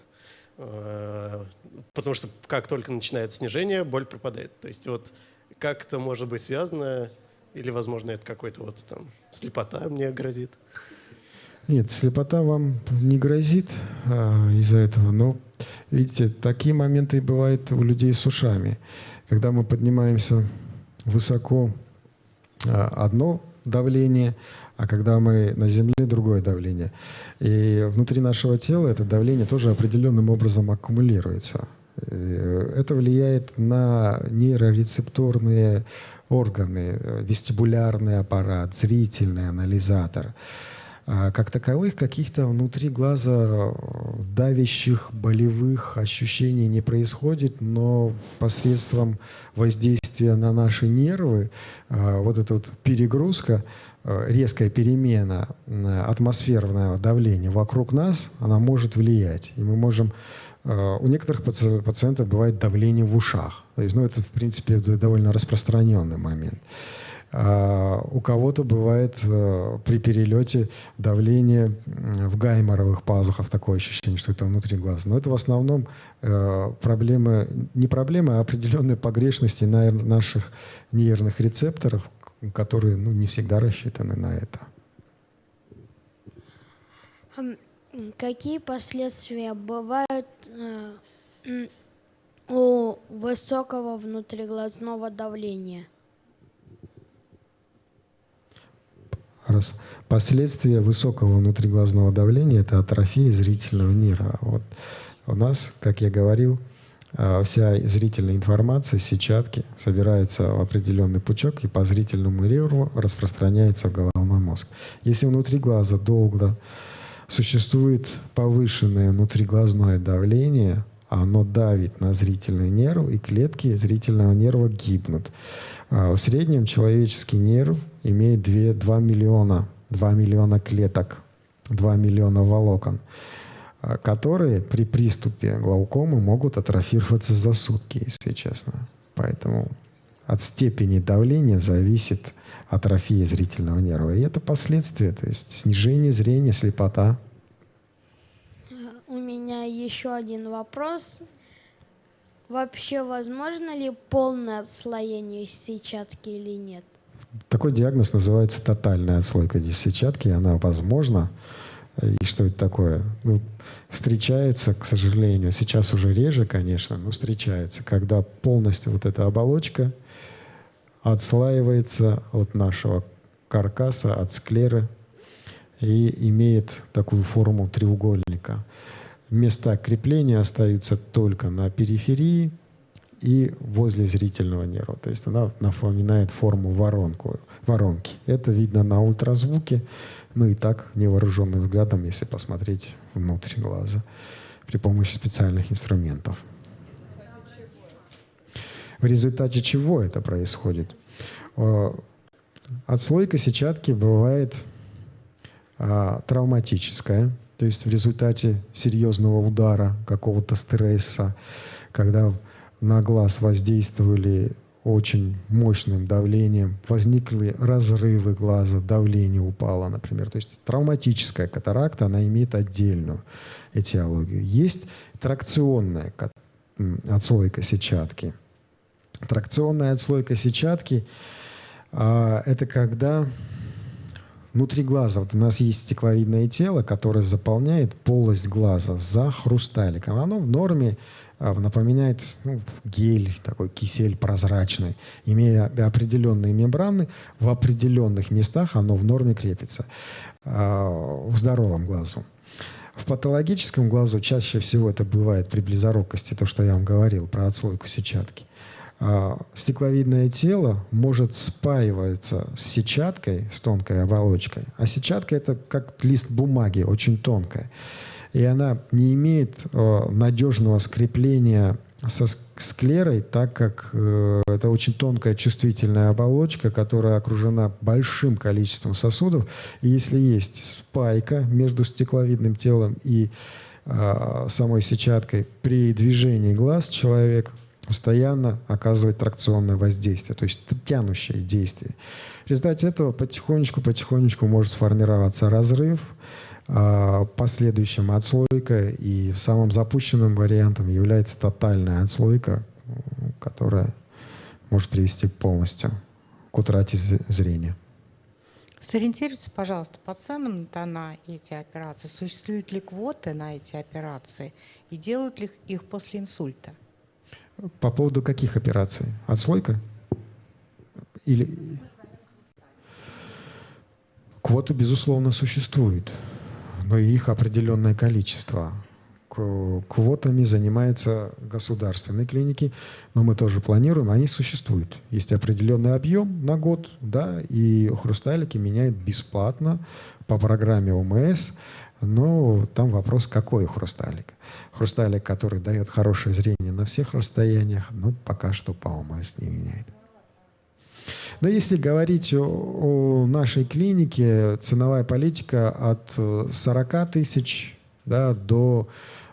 Потому что как только начинает снижение, боль пропадает. То есть вот как это может быть связано, или, возможно, это какой-то вот там слепота мне грозит. Нет, слепота вам не грозит а, из-за этого, но, видите, такие моменты бывают у людей с ушами. Когда мы поднимаемся высоко, а, одно давление, а когда мы на земле, другое давление. И внутри нашего тела это давление тоже определенным образом аккумулируется. Это влияет на нейрорецепторные органы, э, вестибулярный аппарат, зрительный анализатор. А Как таковых каких-то внутри глаза э, давящих, болевых ощущений не происходит, но посредством воздействия на наши нервы, а, вот эта вот перегрузка, э, резкая перемена атмосферного давления вокруг нас, она может влиять. И мы можем у некоторых паци- пациентов бывает давление в ушах. То есть, ну, это, в принципе, довольно распространенный момент. А у кого-то бывает э, при перелете давление в гайморовых пазухах, такое ощущение, что это внутри глаза. Но это в основном э, проблемы, не проблемы, а определенные погрешности на наших нервных рецепторах, которые ну, не всегда рассчитаны на это. Какие последствия бывают э, у высокого внутриглазного давления? Раз. Последствия высокого внутриглазного давления – это атрофия зрительного нерва. Вот у нас, как я говорил, а, вся зрительная информация, сетчатки собирается в определенный пучок и по зрительному нерву распространяется в головной мозг. Если внутри глаза долго существует повышенное внутриглазное давление, оно давит на зрительный нерв, и клетки зрительного нерва гибнут. А, в среднем человеческий нерв имеет 2, 2 миллиона, 2 миллиона клеток, 2 миллиона волокон, а, которые при приступе глаукомы могут атрофироваться за сутки, если честно. Поэтому от степени давления зависит атрофия зрительного нерва. И это последствия, то есть снижение зрения, слепота. Меня еще один вопрос. Вообще возможно ли полное отслоение сетчатки или нет? Такой диагноз называется тотальная отслойка сетчатки, она возможна. И что это такое? Ну, встречается, к сожалению, сейчас уже реже, конечно, но встречается, когда полностью вот эта оболочка отслаивается от нашего каркаса, от склеры и имеет такую форму треугольника места крепления остаются только на периферии и возле зрительного нерва. То есть она напоминает форму воронку, воронки. Это видно на ультразвуке, ну и так невооруженным взглядом, если посмотреть внутрь глаза при помощи специальных инструментов. В результате чего это происходит? Э, отслойка сетчатки бывает а, травматическая, то есть в результате серьезного удара, какого-то стресса, когда на глаз воздействовали очень мощным давлением, возникли разрывы глаза, давление упало, например. То есть травматическая катаракта, она имеет отдельную этиологию. Есть тракционная отслойка сетчатки. Тракционная отслойка сетчатки а, – это когда внутри глаза, вот у нас есть стекловидное тело, которое заполняет полость глаза за хрусталиком. Оно в норме а, напоминает ну, гель, такой кисель прозрачный. Имея определенные мембраны, в определенных местах оно в норме крепится. А, в здоровом глазу. В патологическом глазу чаще всего это бывает при близорукости, то, что я вам говорил про отслойку сетчатки. А, стекловидное тело может спаиваться с сетчаткой, с тонкой оболочкой. А сетчатка это как лист бумаги, очень тонкая. И она не имеет э, надежного скрепления со склерой, так как э, это очень тонкая чувствительная оболочка, которая окружена большим количеством сосудов. И если есть спайка между стекловидным телом и э, самой сетчаткой, при движении глаз человек постоянно оказывать тракционное воздействие, то есть тянущее действие. В результате этого потихонечку-потихонечку может сформироваться разрыв, а, последующим отслойка, и самым запущенным вариантом является тотальная отслойка, которая может привести полностью к утрате зрения. Сориентируйтесь, пожалуйста, по ценам на эти операции. Существуют ли квоты на эти операции и делают ли их после инсульта? По поводу каких операций? Отслойка? Или... Квоты, безусловно, существуют, но их определенное количество. Квотами занимаются государственные клиники, но мы тоже планируем, они существуют. Есть определенный объем на год, да, и хрусталики меняют бесплатно по программе ОМС. Но там вопрос, какой хрусталик. Хрусталик, который дает хорошее зрение на всех расстояниях, ну, пока что по ОМС не меняет. Но если говорить о, о нашей клинике, ценовая политика от 40 тысяч да, до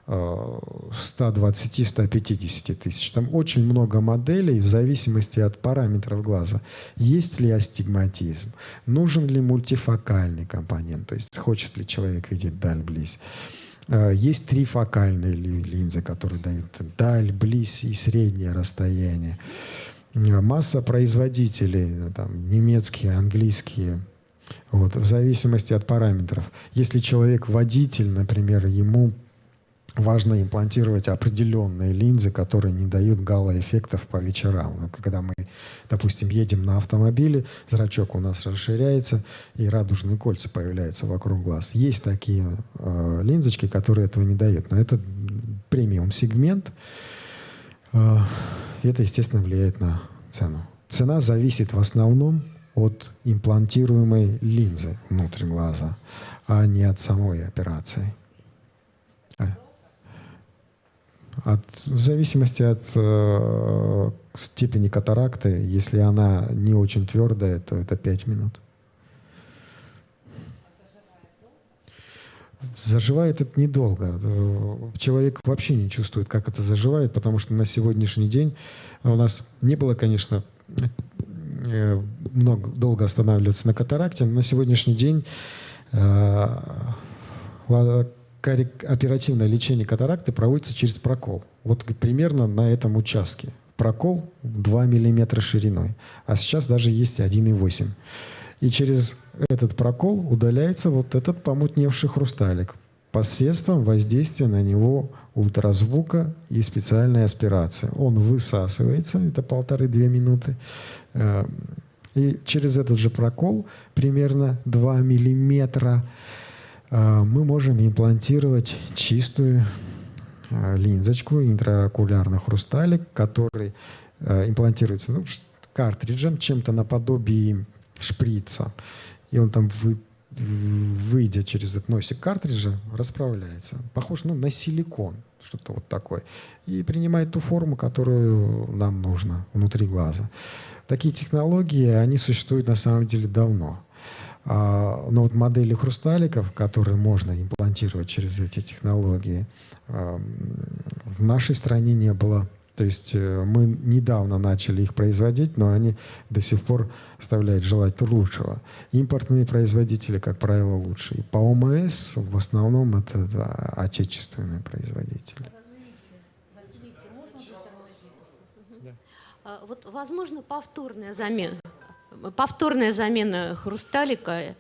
120-150 тысяч. Там очень много моделей в зависимости от параметров глаза. Есть ли астигматизм? Нужен ли мультифокальный компонент? То есть хочет ли человек видеть даль, близ? А, есть трифокальные линзы, которые дают даль, близ и среднее расстояние. Масса производителей, там, немецкие, английские, вот, в зависимости от параметров. Если человек водитель, например, ему важно имплантировать определенные линзы, которые не дают гало-эффектов по вечерам. Ну, когда мы, допустим, едем на автомобиле, зрачок у нас расширяется, и радужные кольца появляются вокруг глаз. Есть такие э, линзочки, которые этого не дают. Но это премиум-сегмент. Э, это, естественно, влияет на цену. Цена зависит в основном от имплантируемой линзы внутрь глаза, а не от самой операции. От, в зависимости от э, степени катаракты, если она не очень твердая, то это 5 минут. Заживает это недолго. Человек вообще не чувствует, как это заживает, потому что на сегодняшний день у нас не было, конечно, э, много, долго останавливаться на катаракте, но на сегодняшний день э, оперативное лечение катаракты проводится через прокол. Вот примерно на этом участке. Прокол 2 мм шириной, а сейчас даже есть 1,8 И через этот прокол удаляется вот этот помутневший хрусталик посредством воздействия на него ультразвука и специальной аспирации. Он высасывается, это полторы-две минуты, э, и через этот же прокол примерно 2 миллиметра мы можем имплантировать чистую а, линзочку, интраокулярный хрусталик, который а, имплантируется ну, картриджем, чем-то наподобие шприца. И он там вы, выйдя через этот носик картриджа, расправляется. Похож ну, на силикон, что-то вот такое. И принимает ту форму, которую нам нужно внутри глаза. Такие технологии, они существуют на самом деле давно. А, но вот модели хрусталиков, которые можно имплантировать через эти технологии, в нашей стране не было. То есть э, мы недавно начали их производить, но они до сих пор оставляют желать лучшего. Импортные производители, как правило, лучше. И по ОМС в основном это да, отечественные производители. А, вот, возможно, повторная замена повторная замена хрусталика.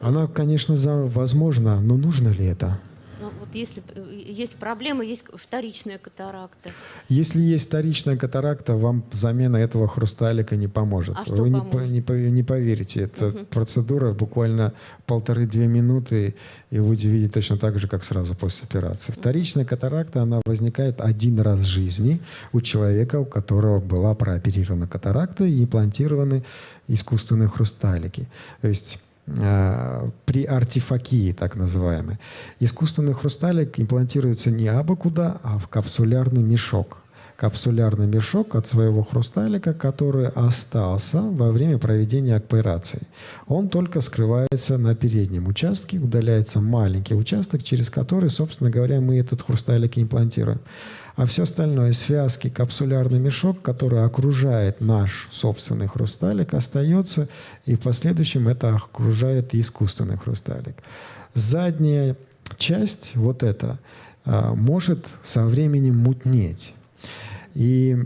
Она, конечно, возможна, но нужно ли это? Ну, вот если есть проблема, есть вторичная катаракта. Если есть вторичная катаракта, вам замена этого хрусталика не поможет. А что Вы поможет? Не, не, не поверите, это угу. процедура буквально полторы-две минуты, и вы увидите точно так же, как сразу после операции. Вторичная катаракта, она возникает один раз в жизни у человека, у которого была прооперирована катаракта и имплантированы искусственные хрусталики. То есть Э, при артефакии, так называемой. Искусственный хрусталик имплантируется не абы куда, а в капсулярный мешок. Капсулярный мешок от своего хрусталика, который остался во время проведения операции. Он только скрывается на переднем участке, удаляется маленький участок, через который, собственно говоря, мы этот хрусталик имплантируем а все остальное, связки, капсулярный мешок, который окружает наш собственный хрусталик, остается, и в последующем это окружает искусственный хрусталик. Задняя часть, вот эта, а, может со временем мутнеть. И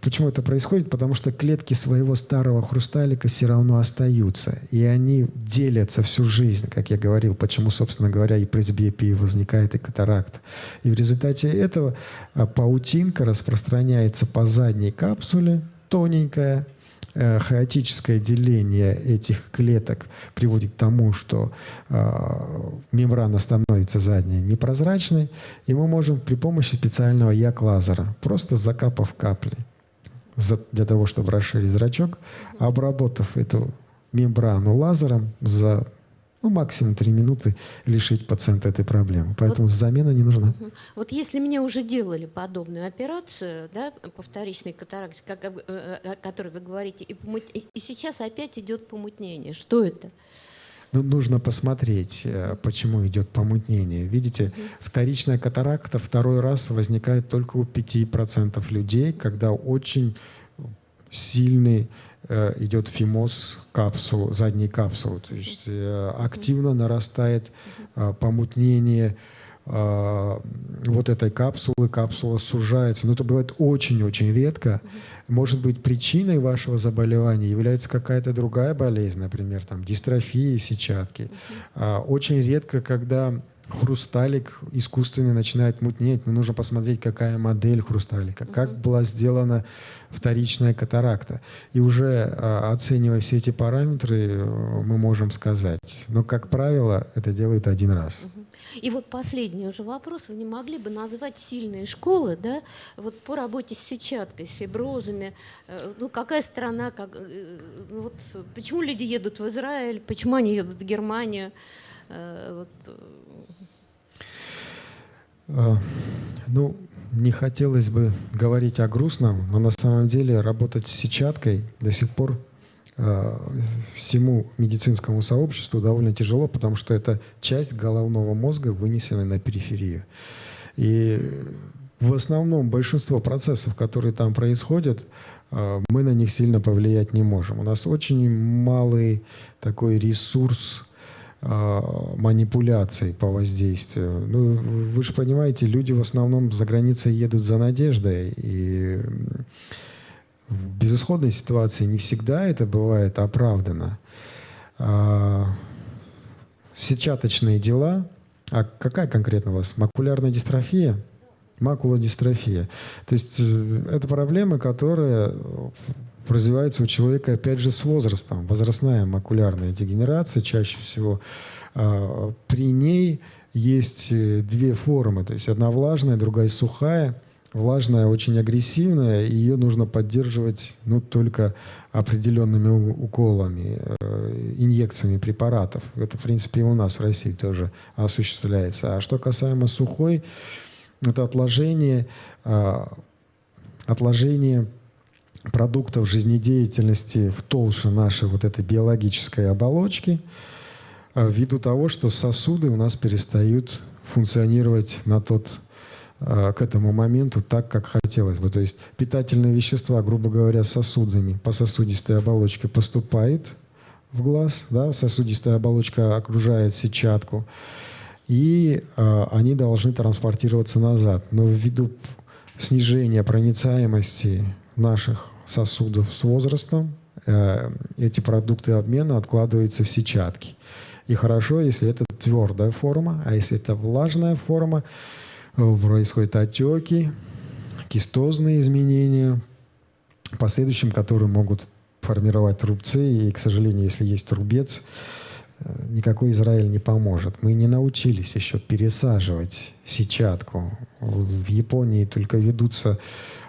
почему это происходит? Потому что клетки своего старого хрусталика все равно остаются. И они делятся всю жизнь, как я говорил, почему, собственно говоря, и пресбиопия возникает, и катаракт. И в результате этого а, паутинка распространяется по задней капсуле, тоненькая, хаотическое деление этих клеток приводит к тому, что э, мембрана становится задняя непрозрачной, и мы можем при помощи специального як-лазера, просто закапав капли для того, чтобы расширить зрачок, обработав эту мембрану лазером за ну, максимум 3 минуты лишить пациента этой проблемы. Поэтому вот, замена не нужна. Вот если мне уже делали подобную операцию, да, по вторичной катаракте, как, э, э, о которой вы говорите, и, помут... и сейчас опять идет помутнение, что это? Ну, нужно посмотреть, э, почему идет помутнение. Видите, вторичная катаракта второй раз возникает только у 5% людей, когда очень сильный идет фимоз капсул, задней капсулы. То есть э, активно нарастает э, помутнение вот этой капсулы, капсула сужается. Но это бывает очень-очень редко. Может быть, причиной вашего заболевания является какая-то другая болезнь, например, там, дистрофия сетчатки. Очень редко, когда хрусталик искусственный начинает мутнеть, но нужно посмотреть, какая модель хрусталика, как была сделана вторичная катаракта. И уже а, оценивая все эти параметры, э, мы можем сказать. Но, как правило, это делают один раз. И вот последний уже вопрос. Вы не могли бы назвать сильные школы да, вот по работе с сетчаткой, с фиброзами? Э, ну, какая страна, как, э, ну, вот, почему люди едут в Израиль, почему они едут в Германию? Вот. А, ну, не хотелось бы говорить о грустном, но на самом деле работать с сетчаткой до сих пор э, всему медицинскому сообществу довольно тяжело, потому что это часть головного мозга, вынесенная на периферию. И в основном большинство процессов, которые там происходят, э, мы на них сильно повлиять не можем. У нас очень малый такой ресурс а, манипуляций по воздействию. Ну, вы же понимаете, люди в основном за границей едут за надеждой, и в безысходной ситуации не всегда это бывает оправдано. А, сетчаточные дела, а какая конкретно у вас? Макулярная дистрофия? Макулодистрофия. То есть э, это проблема, которая развивается у человека, опять же, с возрастом. Возрастная макулярная дегенерация чаще всего. А, при ней есть э, две формы. То есть одна влажная, другая сухая. Влажная очень агрессивная, и ее нужно поддерживать ну, только определенными уколами, э, инъекциями препаратов. Это, в принципе, и у нас в России тоже осуществляется. А что касаемо сухой, это отложение, а, отложение продуктов жизнедеятельности в толще нашей вот этой биологической оболочки, а, ввиду того, что сосуды у нас перестают функционировать на тот, а, к этому моменту так, как хотелось бы. То есть питательные вещества, грубо говоря, сосудами по сосудистой оболочке поступает в глаз, да, сосудистая оболочка окружает сетчатку, и э, они должны транспортироваться назад. Но ввиду снижения проницаемости наших сосудов с возрастом, э, эти продукты обмена откладываются в сетчатки. И хорошо, если это твердая форма, а если это влажная форма, происходят отеки, кистозные изменения, последующим которые могут формировать рубцы. И, к сожалению, если есть рубец, э, никакой Израиль не поможет. Мы не научились еще пересаживать сетчатку. В Японии только ведутся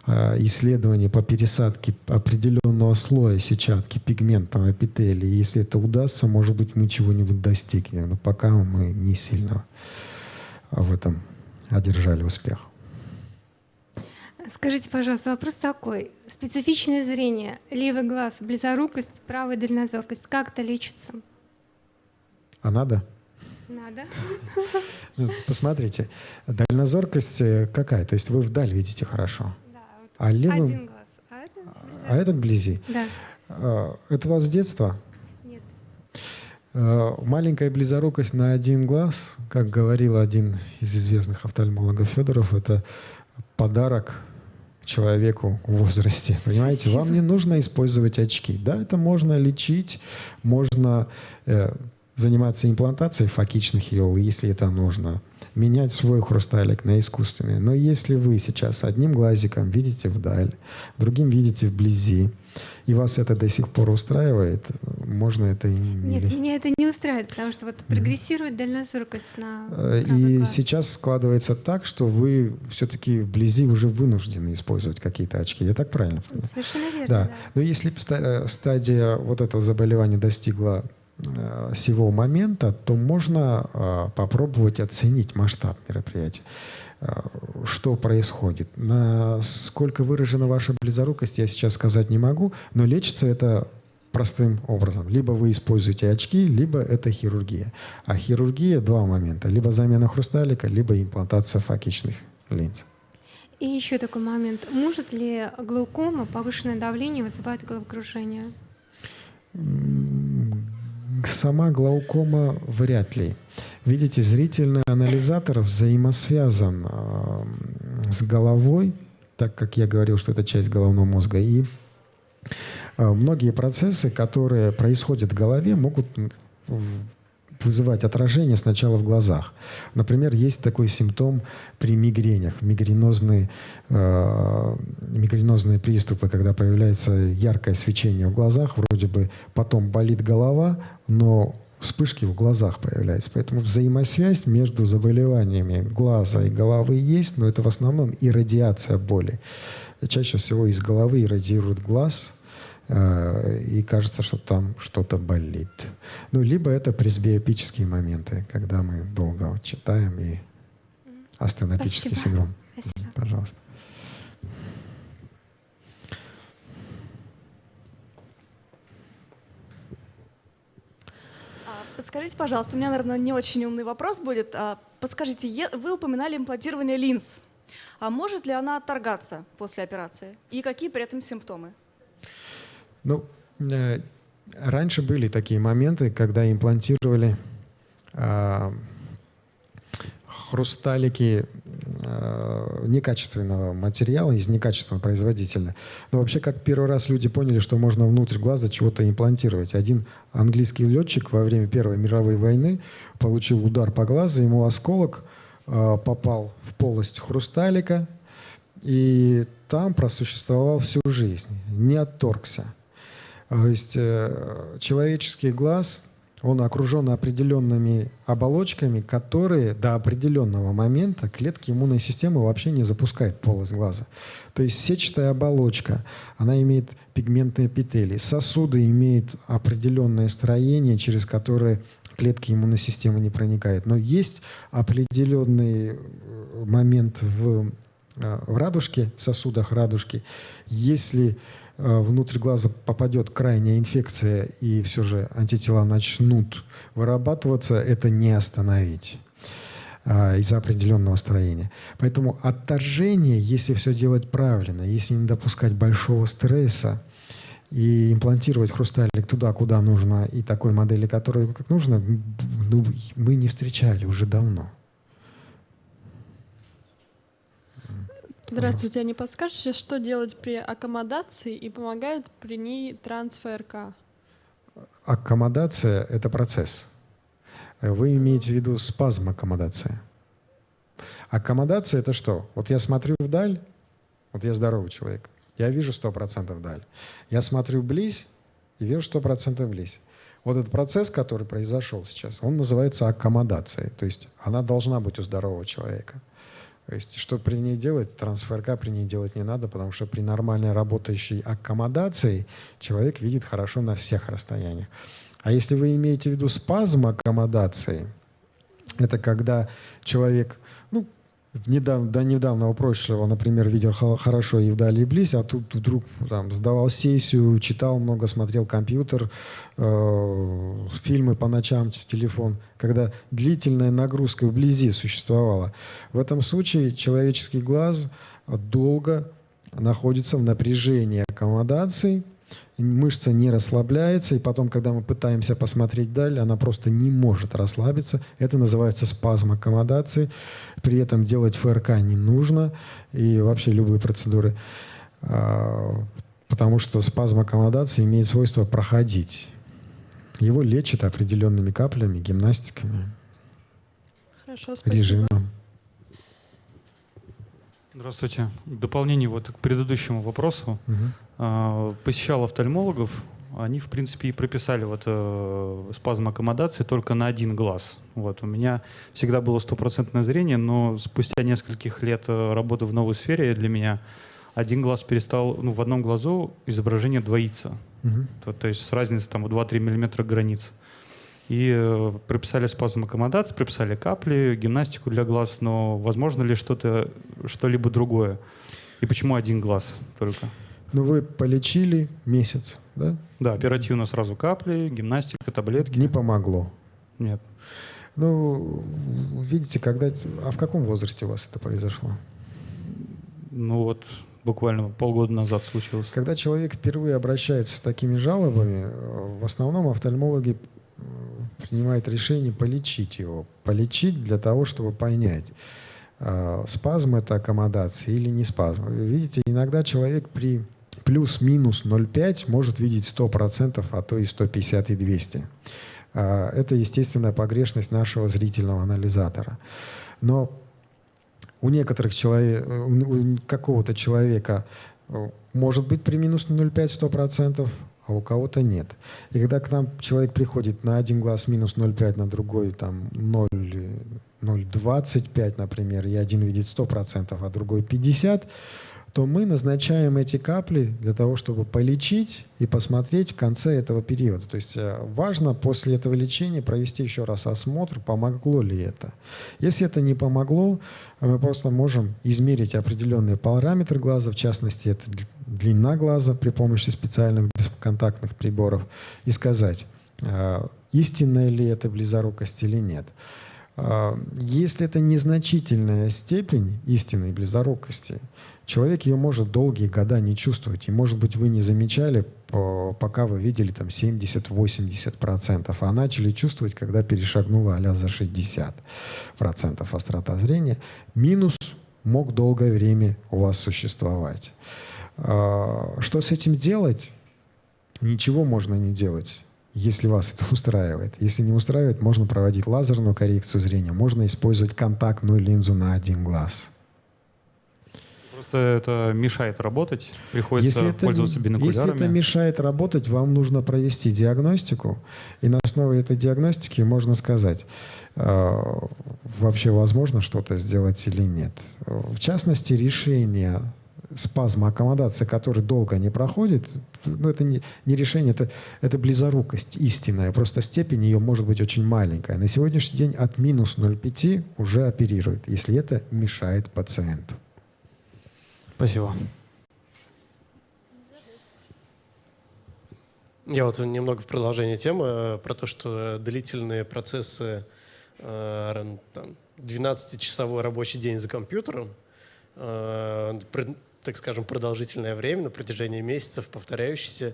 Э, исследования по пересадке определенного слоя сетчатки пигментного эпителия. Если это удастся, может быть, мы чего-нибудь достигнем. Но пока мы не сильно в этом одержали успех. Скажите, пожалуйста, вопрос такой. Специфичное зрение, левый глаз, близорукость, правая дальнозоркость, как это лечится? А надо? Надо. Ну, посмотрите, дальнозоркость э, какая? То есть вы вдаль видите хорошо? А левым... Один глаз. А, это, а этот вблизи? Да. А, это у вас с детства? Нет. А, маленькая близорукость на один глаз, как говорил один из известных офтальмологов Федоров, это подарок человеку в возрасте. Понимаете, Спасибо. вам не нужно использовать очки. Да, это можно лечить, можно э, заниматься имплантацией факичных иол, если это нужно менять свой хрусталик на искусственный. Но если вы сейчас одним глазиком видите вдаль, другим видите вблизи, и вас это до сих пор устраивает, можно это и не... Нет, меня это не устраивает, потому что вот прогрессирует mm. дальнозоркость на э, И глаз. сейчас складывается так, что вы все-таки вблизи уже вынуждены использовать какие-то очки. Я так правильно понимаю? Совершенно верно, да. да. Но если э, стадия вот этого заболевания достигла сего момента, то можно э, попробовать оценить масштаб мероприятия. Э, что происходит? Насколько выражена ваша близорукость, я сейчас сказать не могу, но лечится это простым образом. Либо вы используете очки, либо это хирургия. А хирургия два момента. Либо замена хрусталика, либо имплантация факичных линз. И еще такой момент. Может ли глаукома, повышенное давление вызывать головокружение? Сама глаукома вряд ли. Видите, зрительный анализатор взаимосвязан э, с головой, так как я говорил, что это часть головного мозга, и э, многие процессы, которые происходят в голове, могут вызывать отражение сначала в глазах. Например, есть такой симптом при мигренях, мигренозные, э, мигренозные приступы, когда появляется яркое свечение в глазах, вроде бы потом болит голова, но вспышки в глазах появляются. Поэтому взаимосвязь между заболеваниями глаза и головы есть, но это в основном иррадиация боли. Чаще всего из головы иррадирует глаз, и кажется, что там что-то болит. Ну, либо это пресбиопические моменты, когда мы долго читаем и астенопический Спасибо. синдром. Спасибо. Пожалуйста. А, Подскажите, пожалуйста, у меня, наверное, не очень умный вопрос будет. А, Подскажите, вы упоминали имплантирование линз. А может ли она отторгаться после операции? И какие при этом симптомы? Ну, э, раньше были такие моменты, когда имплантировали а, хрусталики э, некачественного материала из некачественного производителя. Но вообще, как первый раз люди поняли, что можно внутрь глаза чего-то имплантировать. Один английский летчик во время Первой мировой войны получил удар по глазу, ему осколок э, попал в полость хрусталика, и там просуществовал всю жизнь, не отторгся. То есть э, человеческий глаз, он окружен определенными оболочками, которые до определенного момента клетки иммунной системы вообще не запускают полость глаза. То есть сетчатая оболочка, она имеет пигментные эпителии, сосуды имеют определенное строение, через которое клетки иммунной системы не проникают. Но есть определенный э, момент в, э, в радужке, в сосудах радужки. Если внутрь глаза попадет крайняя инфекция и все же антитела начнут вырабатываться, это не остановить а, из-за определенного строения. Поэтому отторжение, если все делать правильно, если не допускать большого стресса и имплантировать хрусталик туда, куда нужно, и такой модели, которой как нужно, ну, мы не встречали уже давно. Здравствуйте, а не подскажете, что делать при аккомодации и помогает при ней трансфРК? Аккомодация – это процесс. Вы имеете в виду спазм аккомодация. Аккомодация – это что? Вот я смотрю вдаль, вот я здоровый человек, я вижу 100% вдаль. Я смотрю близь и вижу 100% близь. Вот этот процесс, который произошел сейчас, он называется аккомодацией. То есть она должна быть у здорового человека. То есть что при ней делать? Трансфер при ней делать не надо, потому что при нормальной работающей аккомодации человек видит хорошо на всех расстояниях. А если вы имеете в виду спазм аккомодации, это когда человек, ну, недавно, до недавнего прошлого, например, видел хо- хорошо и вдали, и близь, а тут вдруг там, сдавал сессию, читал много, смотрел компьютер, э, фильмы по ночам, телефон, когда длительная нагрузка вблизи существовала. В этом случае человеческий глаз долго находится в напряжении аккомодации, мышца не расслабляется, и потом, когда мы пытаемся посмотреть вдаль, она просто не может расслабиться. Это называется спазм аккомодации. При этом делать ФРК не нужно, и вообще любые процедуры, а, потому что спазм аккомодации имеет свойство проходить. Его лечат определенными каплями, гимнастиками, Хорошо, спасибо. режимом. Здравствуйте. В дополнение вот к предыдущему вопросу. А, Посещал офтальмологов. Они, в принципе, и прописали вот э, спазм аккомодации только на один глаз. Вот. У меня всегда было стопроцентное зрение, но спустя нескольких лет э, работы в новой сфере для меня один глаз перестал, ну, в одном глазу изображение двоится. Мгм. То, то есть с разницей там в 2-3 миллиметра границ. И э, прописали спазм аккомодации, прописали капли, гимнастику для глаз, но возможно ли что-то, что-либо другое? И почему один глаз только? Ну, вы полечили месяц, да? Да, оперативно сразу капли, гимнастика, таблетки. Не помогло. Нет. Ну, видите, когда... А в каком возрасте у вас это произошло? Ну вот, буквально полгода назад случилось. Когда человек впервые обращается с такими жалобами, э, в основном офтальмологи принимают решение полечить его. Полечить для того, чтобы понять, э, спазм это аккомодация или не спазм. Видите, иногда человек при плюс-минус 0,5 может видеть 100%, а то и 150 и 200. А, это естественная погрешность нашего зрительного анализатора. Но у некоторых человек, у какого-то человека э, может быть при минус 0,5 100%, а у кого-то нет. И когда к нам человек приходит на один глаз минус 0,5, на другой там 0, 0,25, например, и один видит 100%, а другой 50%, то мы назначаем эти капли для того, чтобы полечить и посмотреть в конце этого периода. То есть э, важно после этого лечения провести еще раз осмотр, помогло ли это. Если это не помогло, мы просто можем измерить определенные параметры глаза, в частности, это длина глаза при помощи специальных бесконтактных приборов, и сказать, э, истинная ли это близорукость или нет. Э, если это незначительная степень истинной близорукости, человек ее может долгие года не чувствовать. И, может быть, вы не замечали, пока вы видели там 70-80%, а начали чувствовать, когда перешагнула а за 60% острота зрения. Минус мог долгое время у вас существовать. А, что с этим делать? Ничего можно не делать если вас это устраивает. Если не устраивает, можно проводить лазерную коррекцию зрения, можно использовать контактную линзу на один глаз. Просто это мешает работать, приходится если это, пользоваться бинокулярами. Если это мешает работать, вам нужно провести диагностику, и на основе этой диагностики можно сказать, э, вообще возможно что-то сделать или нет. В частности, решение спазма аккомодации, который долго не проходит, ну, это не, не решение, это, это близорукость истинная. Просто степень ее может быть очень маленькая. На сегодняшний день от минус 0,5 уже оперируют, если это мешает пациенту. Спасибо. Я вот немного в продолжение темы э, про то, что длительные процессы, 12-часовой э, рабочий день за компьютером, э, так скажем, продолжительное время, на протяжении месяцев повторяющийся,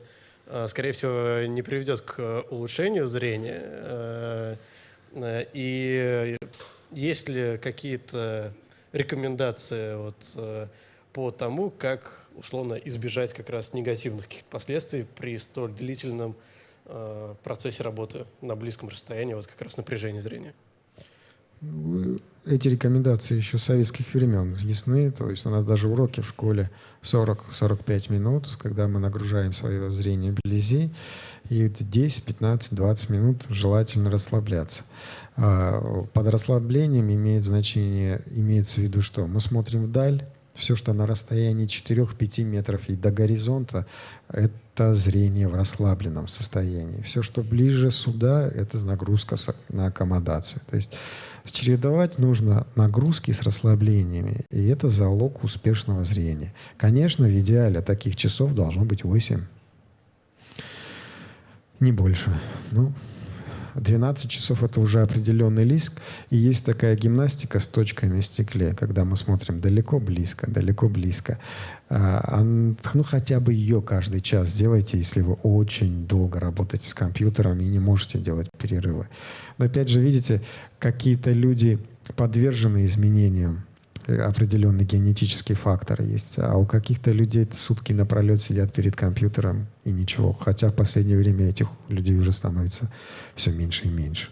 скорее всего, не приведет к улучшению зрения. И есть ли какие-то рекомендации вот, по тому, как условно избежать как раз негативных каких-то последствий при столь длительном э, процессе работы на близком расстоянии, вот как раз напряжение зрения. Эти рекомендации еще с советских времен ясны. То есть у нас даже уроки в школе 40-45 минут, когда мы нагружаем свое зрение вблизи, и 10, 15, 20 минут желательно расслабляться. А, под расслаблением имеет значение, имеется в виду что? Мы смотрим вдаль, все, что на расстоянии 4-5 метров и до горизонта, это зрение в расслабленном состоянии. Все, что ближе сюда, это нагрузка на аккомодацию. То есть чередовать нужно нагрузки с расслаблениями, и это залог успешного зрения. Конечно, в идеале таких часов должно быть 8. Не больше. Ну, 12 часов — это уже определенный лиск. И есть такая гимнастика с точкой на стекле, когда мы смотрим далеко-близко, далеко-близко. А, ну, хотя бы ее каждый час сделайте, если вы очень долго работаете с компьютером и не можете делать перерывы. Но опять же, видите, какие-то люди подвержены изменениям определенный генетический фактор есть. А у каких-то людей сутки напролет сидят перед компьютером и ничего. Хотя в последнее время этих людей уже становится все меньше и меньше.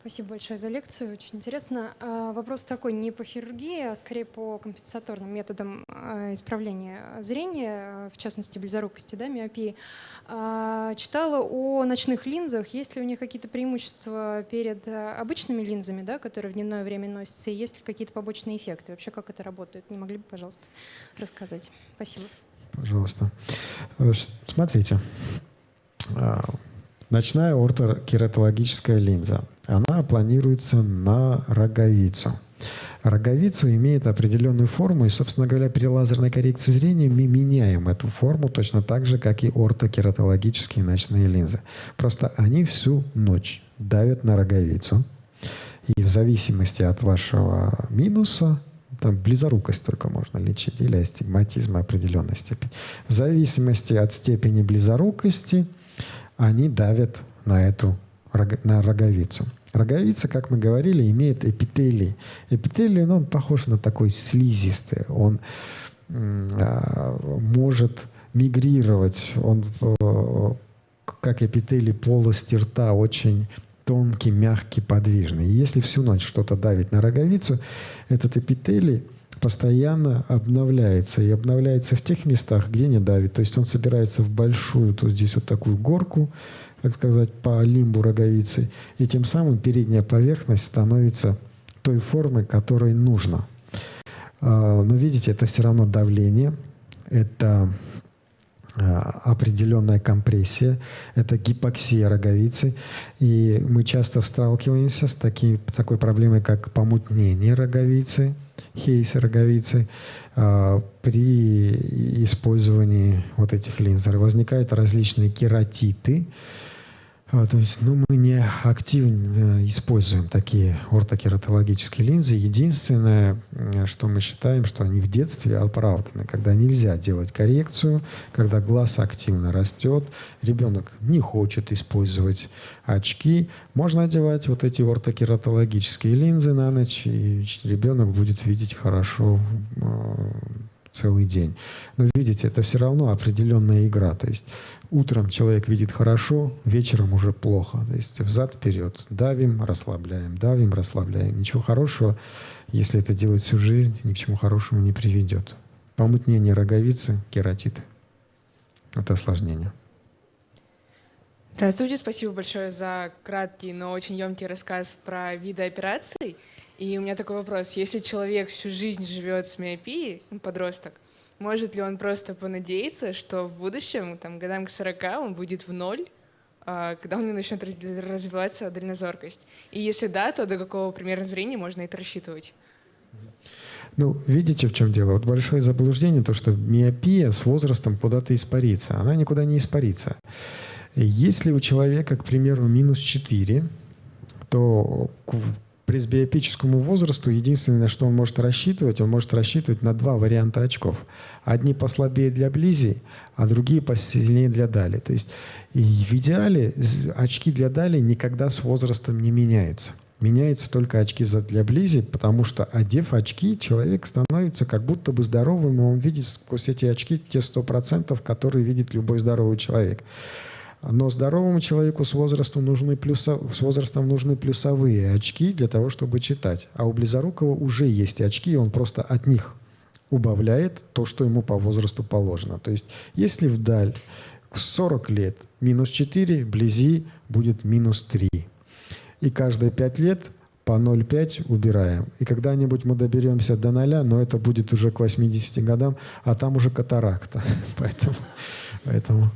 Спасибо большое за лекцию, очень интересно. А, вопрос такой, не по хирургии, а скорее по компенсаторным методам а, исправления зрения, в частности близорукости, да, миопии. А, читала о ночных линзах, есть ли у них какие-то преимущества перед обычными линзами, да, которые в дневное время носятся, и есть ли какие-то побочные эффекты? Вообще, как это работает? Не могли бы, пожалуйста, рассказать? Спасибо. Пожалуйста. Э, смотрите, Ночная ортокератологическая линза. Она планируется на роговицу. Роговицу имеет определенную форму, и, собственно говоря, при лазерной коррекции зрения мы меняем эту форму точно так же, как и ортокератологические ночные линзы. Просто они всю ночь давят на роговицу. И в зависимости от вашего минуса, там близорукость только можно лечить, или астигматизм определенной степени. В зависимости от степени близорукости – они давят на эту на роговицу. Роговица, как мы говорили, имеет эпителий. Эпителий, ну, он похож на такой слизистый. Он э, может мигрировать, он э, как эпителий полости рта, очень тонкий, мягкий, подвижный. И если всю ночь что-то давит на роговицу, этот эпителий постоянно обновляется. И обновляется в тех местах, где не давит. То есть он собирается в большую, то здесь вот такую горку, так сказать, по лимбу роговицы. И тем самым передняя поверхность становится той формы, которой нужно. А, но видите, это все равно давление, это а, определенная компрессия, это гипоксия роговицы. И мы часто сталкиваемся с таки, такой проблемой, как помутнение роговицы, хейса роговицы. А, при использовании вот этих линз возникают различные кератиты, а, то есть, ну, мы не активно используем такие ортокератологические линзы. Единственное, что мы считаем, что они в детстве оправданы, когда нельзя делать коррекцию, когда глаз активно растет, ребенок не хочет использовать очки, можно одевать вот эти ортокератологические линзы на ночь, и ребенок будет видеть хорошо а, целый день. Но видите, это все равно определенная игра. То есть утром человек видит хорошо, вечером уже плохо. То есть взад-вперед. Давим, расслабляем, давим, расслабляем. Ничего хорошего, если это делать всю жизнь, ни к чему хорошему не приведет. Помутнение роговицы, кератит. Это осложнение. Здравствуйте, спасибо большое за краткий, но очень емкий рассказ про виды операций. И у меня такой вопрос. Если человек всю жизнь живет с миопией, ну, подросток, может ли он просто понадеяться, что в будущем, там, годам к 40, он будет в ноль, а, когда у него начнет развиваться дальнозоркость? И если да, то до какого примерно зрения можно это рассчитывать? Ну, видите, в чем дело? Вот большое заблуждение, то, что миопия с возрастом куда-то испарится. Она никуда не испарится. Если у человека, к примеру, минус 4, то пресбиопическому возрасту единственное, на что он может рассчитывать, он может рассчитывать на два варианта очков. Одни послабее для близи, а другие посильнее для дали. То есть и в идеале очки для дали никогда с возрастом не меняются. Меняются только очки для близи, потому что, одев очки, человек становится как будто бы здоровым, и он видит сквозь эти очки те 100%, которые видит любой здоровый человек. Но здоровому человеку с возрастом, нужны плюсо, с возрастом нужны плюсовые очки для того, чтобы читать. А у близорукого уже есть очки, и он просто от них убавляет то, что ему по возрасту положено. То есть если вдаль 40 лет минус 4, вблизи будет минус 3. И каждые 5 лет по 0,5 убираем. И когда-нибудь мы доберемся до 0, но это будет уже к 80 годам, а там уже катаракта. Поэтому, поэтому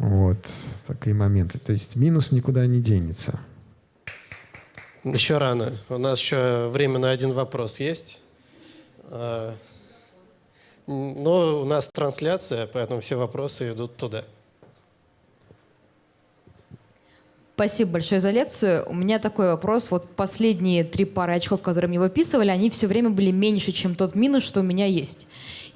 вот такие моменты. То есть минус никуда не денется. Еще рано. У нас еще время на один вопрос есть. А, но у нас трансляция, поэтому все вопросы идут туда. Спасибо большое за лекцию. У меня такой вопрос. Вот последние три пары очков, которые мне выписывали, они все время были меньше, чем тот минус, что у меня есть.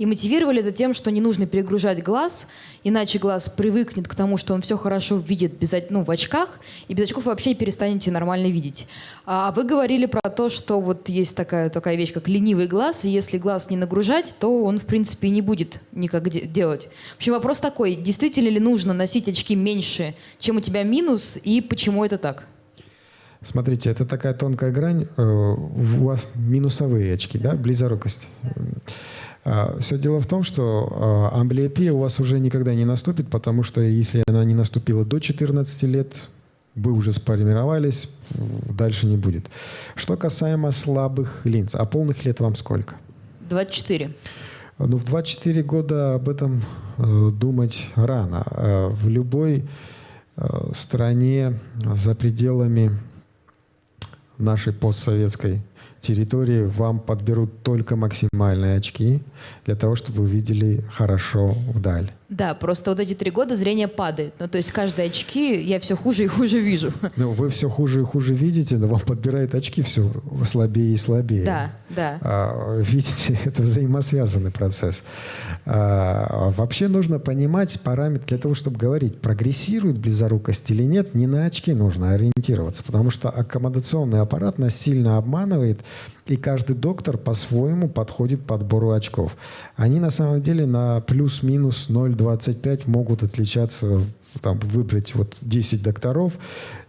И мотивировали это тем, что не нужно перегружать глаз, иначе глаз привыкнет к тому, что он все хорошо видит без, ну, в очках, и без очков вообще перестанете нормально видеть. А вы говорили про то, что вот есть такая, такая вещь, как ленивый глаз, и если глаз не нагружать, то он, в принципе, не будет никак де делать. В общем, вопрос такой, действительно ли нужно носить очки меньше, чем у тебя минус, и почему это так? Смотрите, это такая тонкая грань. Э, у вас минусовые очки, да, близорукость. А, Все дело в том, что а, амблиопия у вас уже никогда не наступит, потому что если она не наступила до 14 лет, вы уже сформировались, дальше не будет. Что касаемо слабых линз, а полных лет вам сколько? 24. Ну, в 24 года об этом э, думать рано. Э, в любой э, стране за пределами нашей постсоветской территории вам подберут только максимальные очки для того, чтобы вы видели хорошо вдаль. Да, просто вот эти три года зрение падает. Ну, то есть каждые очки я все хуже и хуже вижу. Ну, вы все хуже и хуже видите, но вам подбирает очки все слабее и слабее. Да, да. А, видите, это взаимосвязанный процесс. А, вообще нужно понимать параметр для того, чтобы говорить, прогрессирует близорукость или нет, не на очки нужно ориентироваться, потому что аккомодационный аппарат нас сильно обманывает И каждый доктор по-своему подходит подбору очков. Они на самом деле на плюс-минус 0,25 могут отличаться, там, выбрать вот 10 докторов,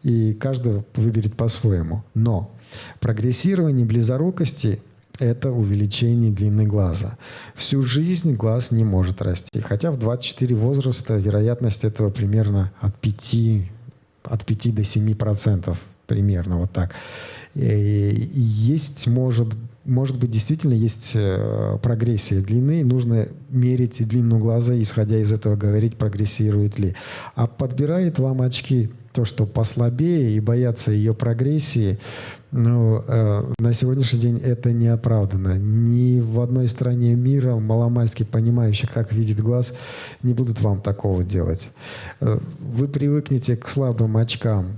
и каждый выберет по-своему. Но прогрессирование близорукости это увеличение длины глаза. Всю жизнь глаз не может расти. Хотя в 24 возраста вероятность этого примерно от 5, от 5 до 7 процентов. Примерно вот так. И есть, может, может быть, действительно есть э, прогрессия длины, нужно мерить длину глаза, исходя из этого говорить, прогрессирует ли. А подбирает вам очки то, что послабее и боятся ее прогрессии, но э, на сегодняшний день это не оправдано. Ни в одной стране мира маломальски понимающих, как видит глаз, не будут вам такого делать. Э, вы привыкнете к слабым очкам,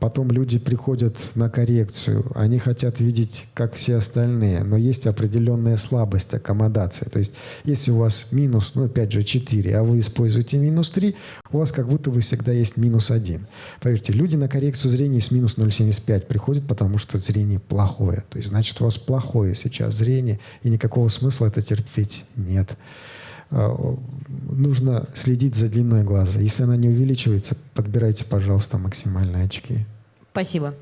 потом люди приходят на коррекцию, они хотят видеть, как все остальные, но есть определенная слабость аккомодации. То есть, если у вас минус, ну, опять же, 4, а вы используете минус 3, у вас как будто бы всегда есть минус 1. Поверьте, люди на коррекцию зрения с минус 0,75 приходят, потому что зрение плохое. То есть, значит, у вас плохое сейчас зрение, и никакого смысла это терпеть нет. А, нужно следить за длиной глаза. Если она не увеличивается, подбирайте, пожалуйста, максимальные очки. Спасибо.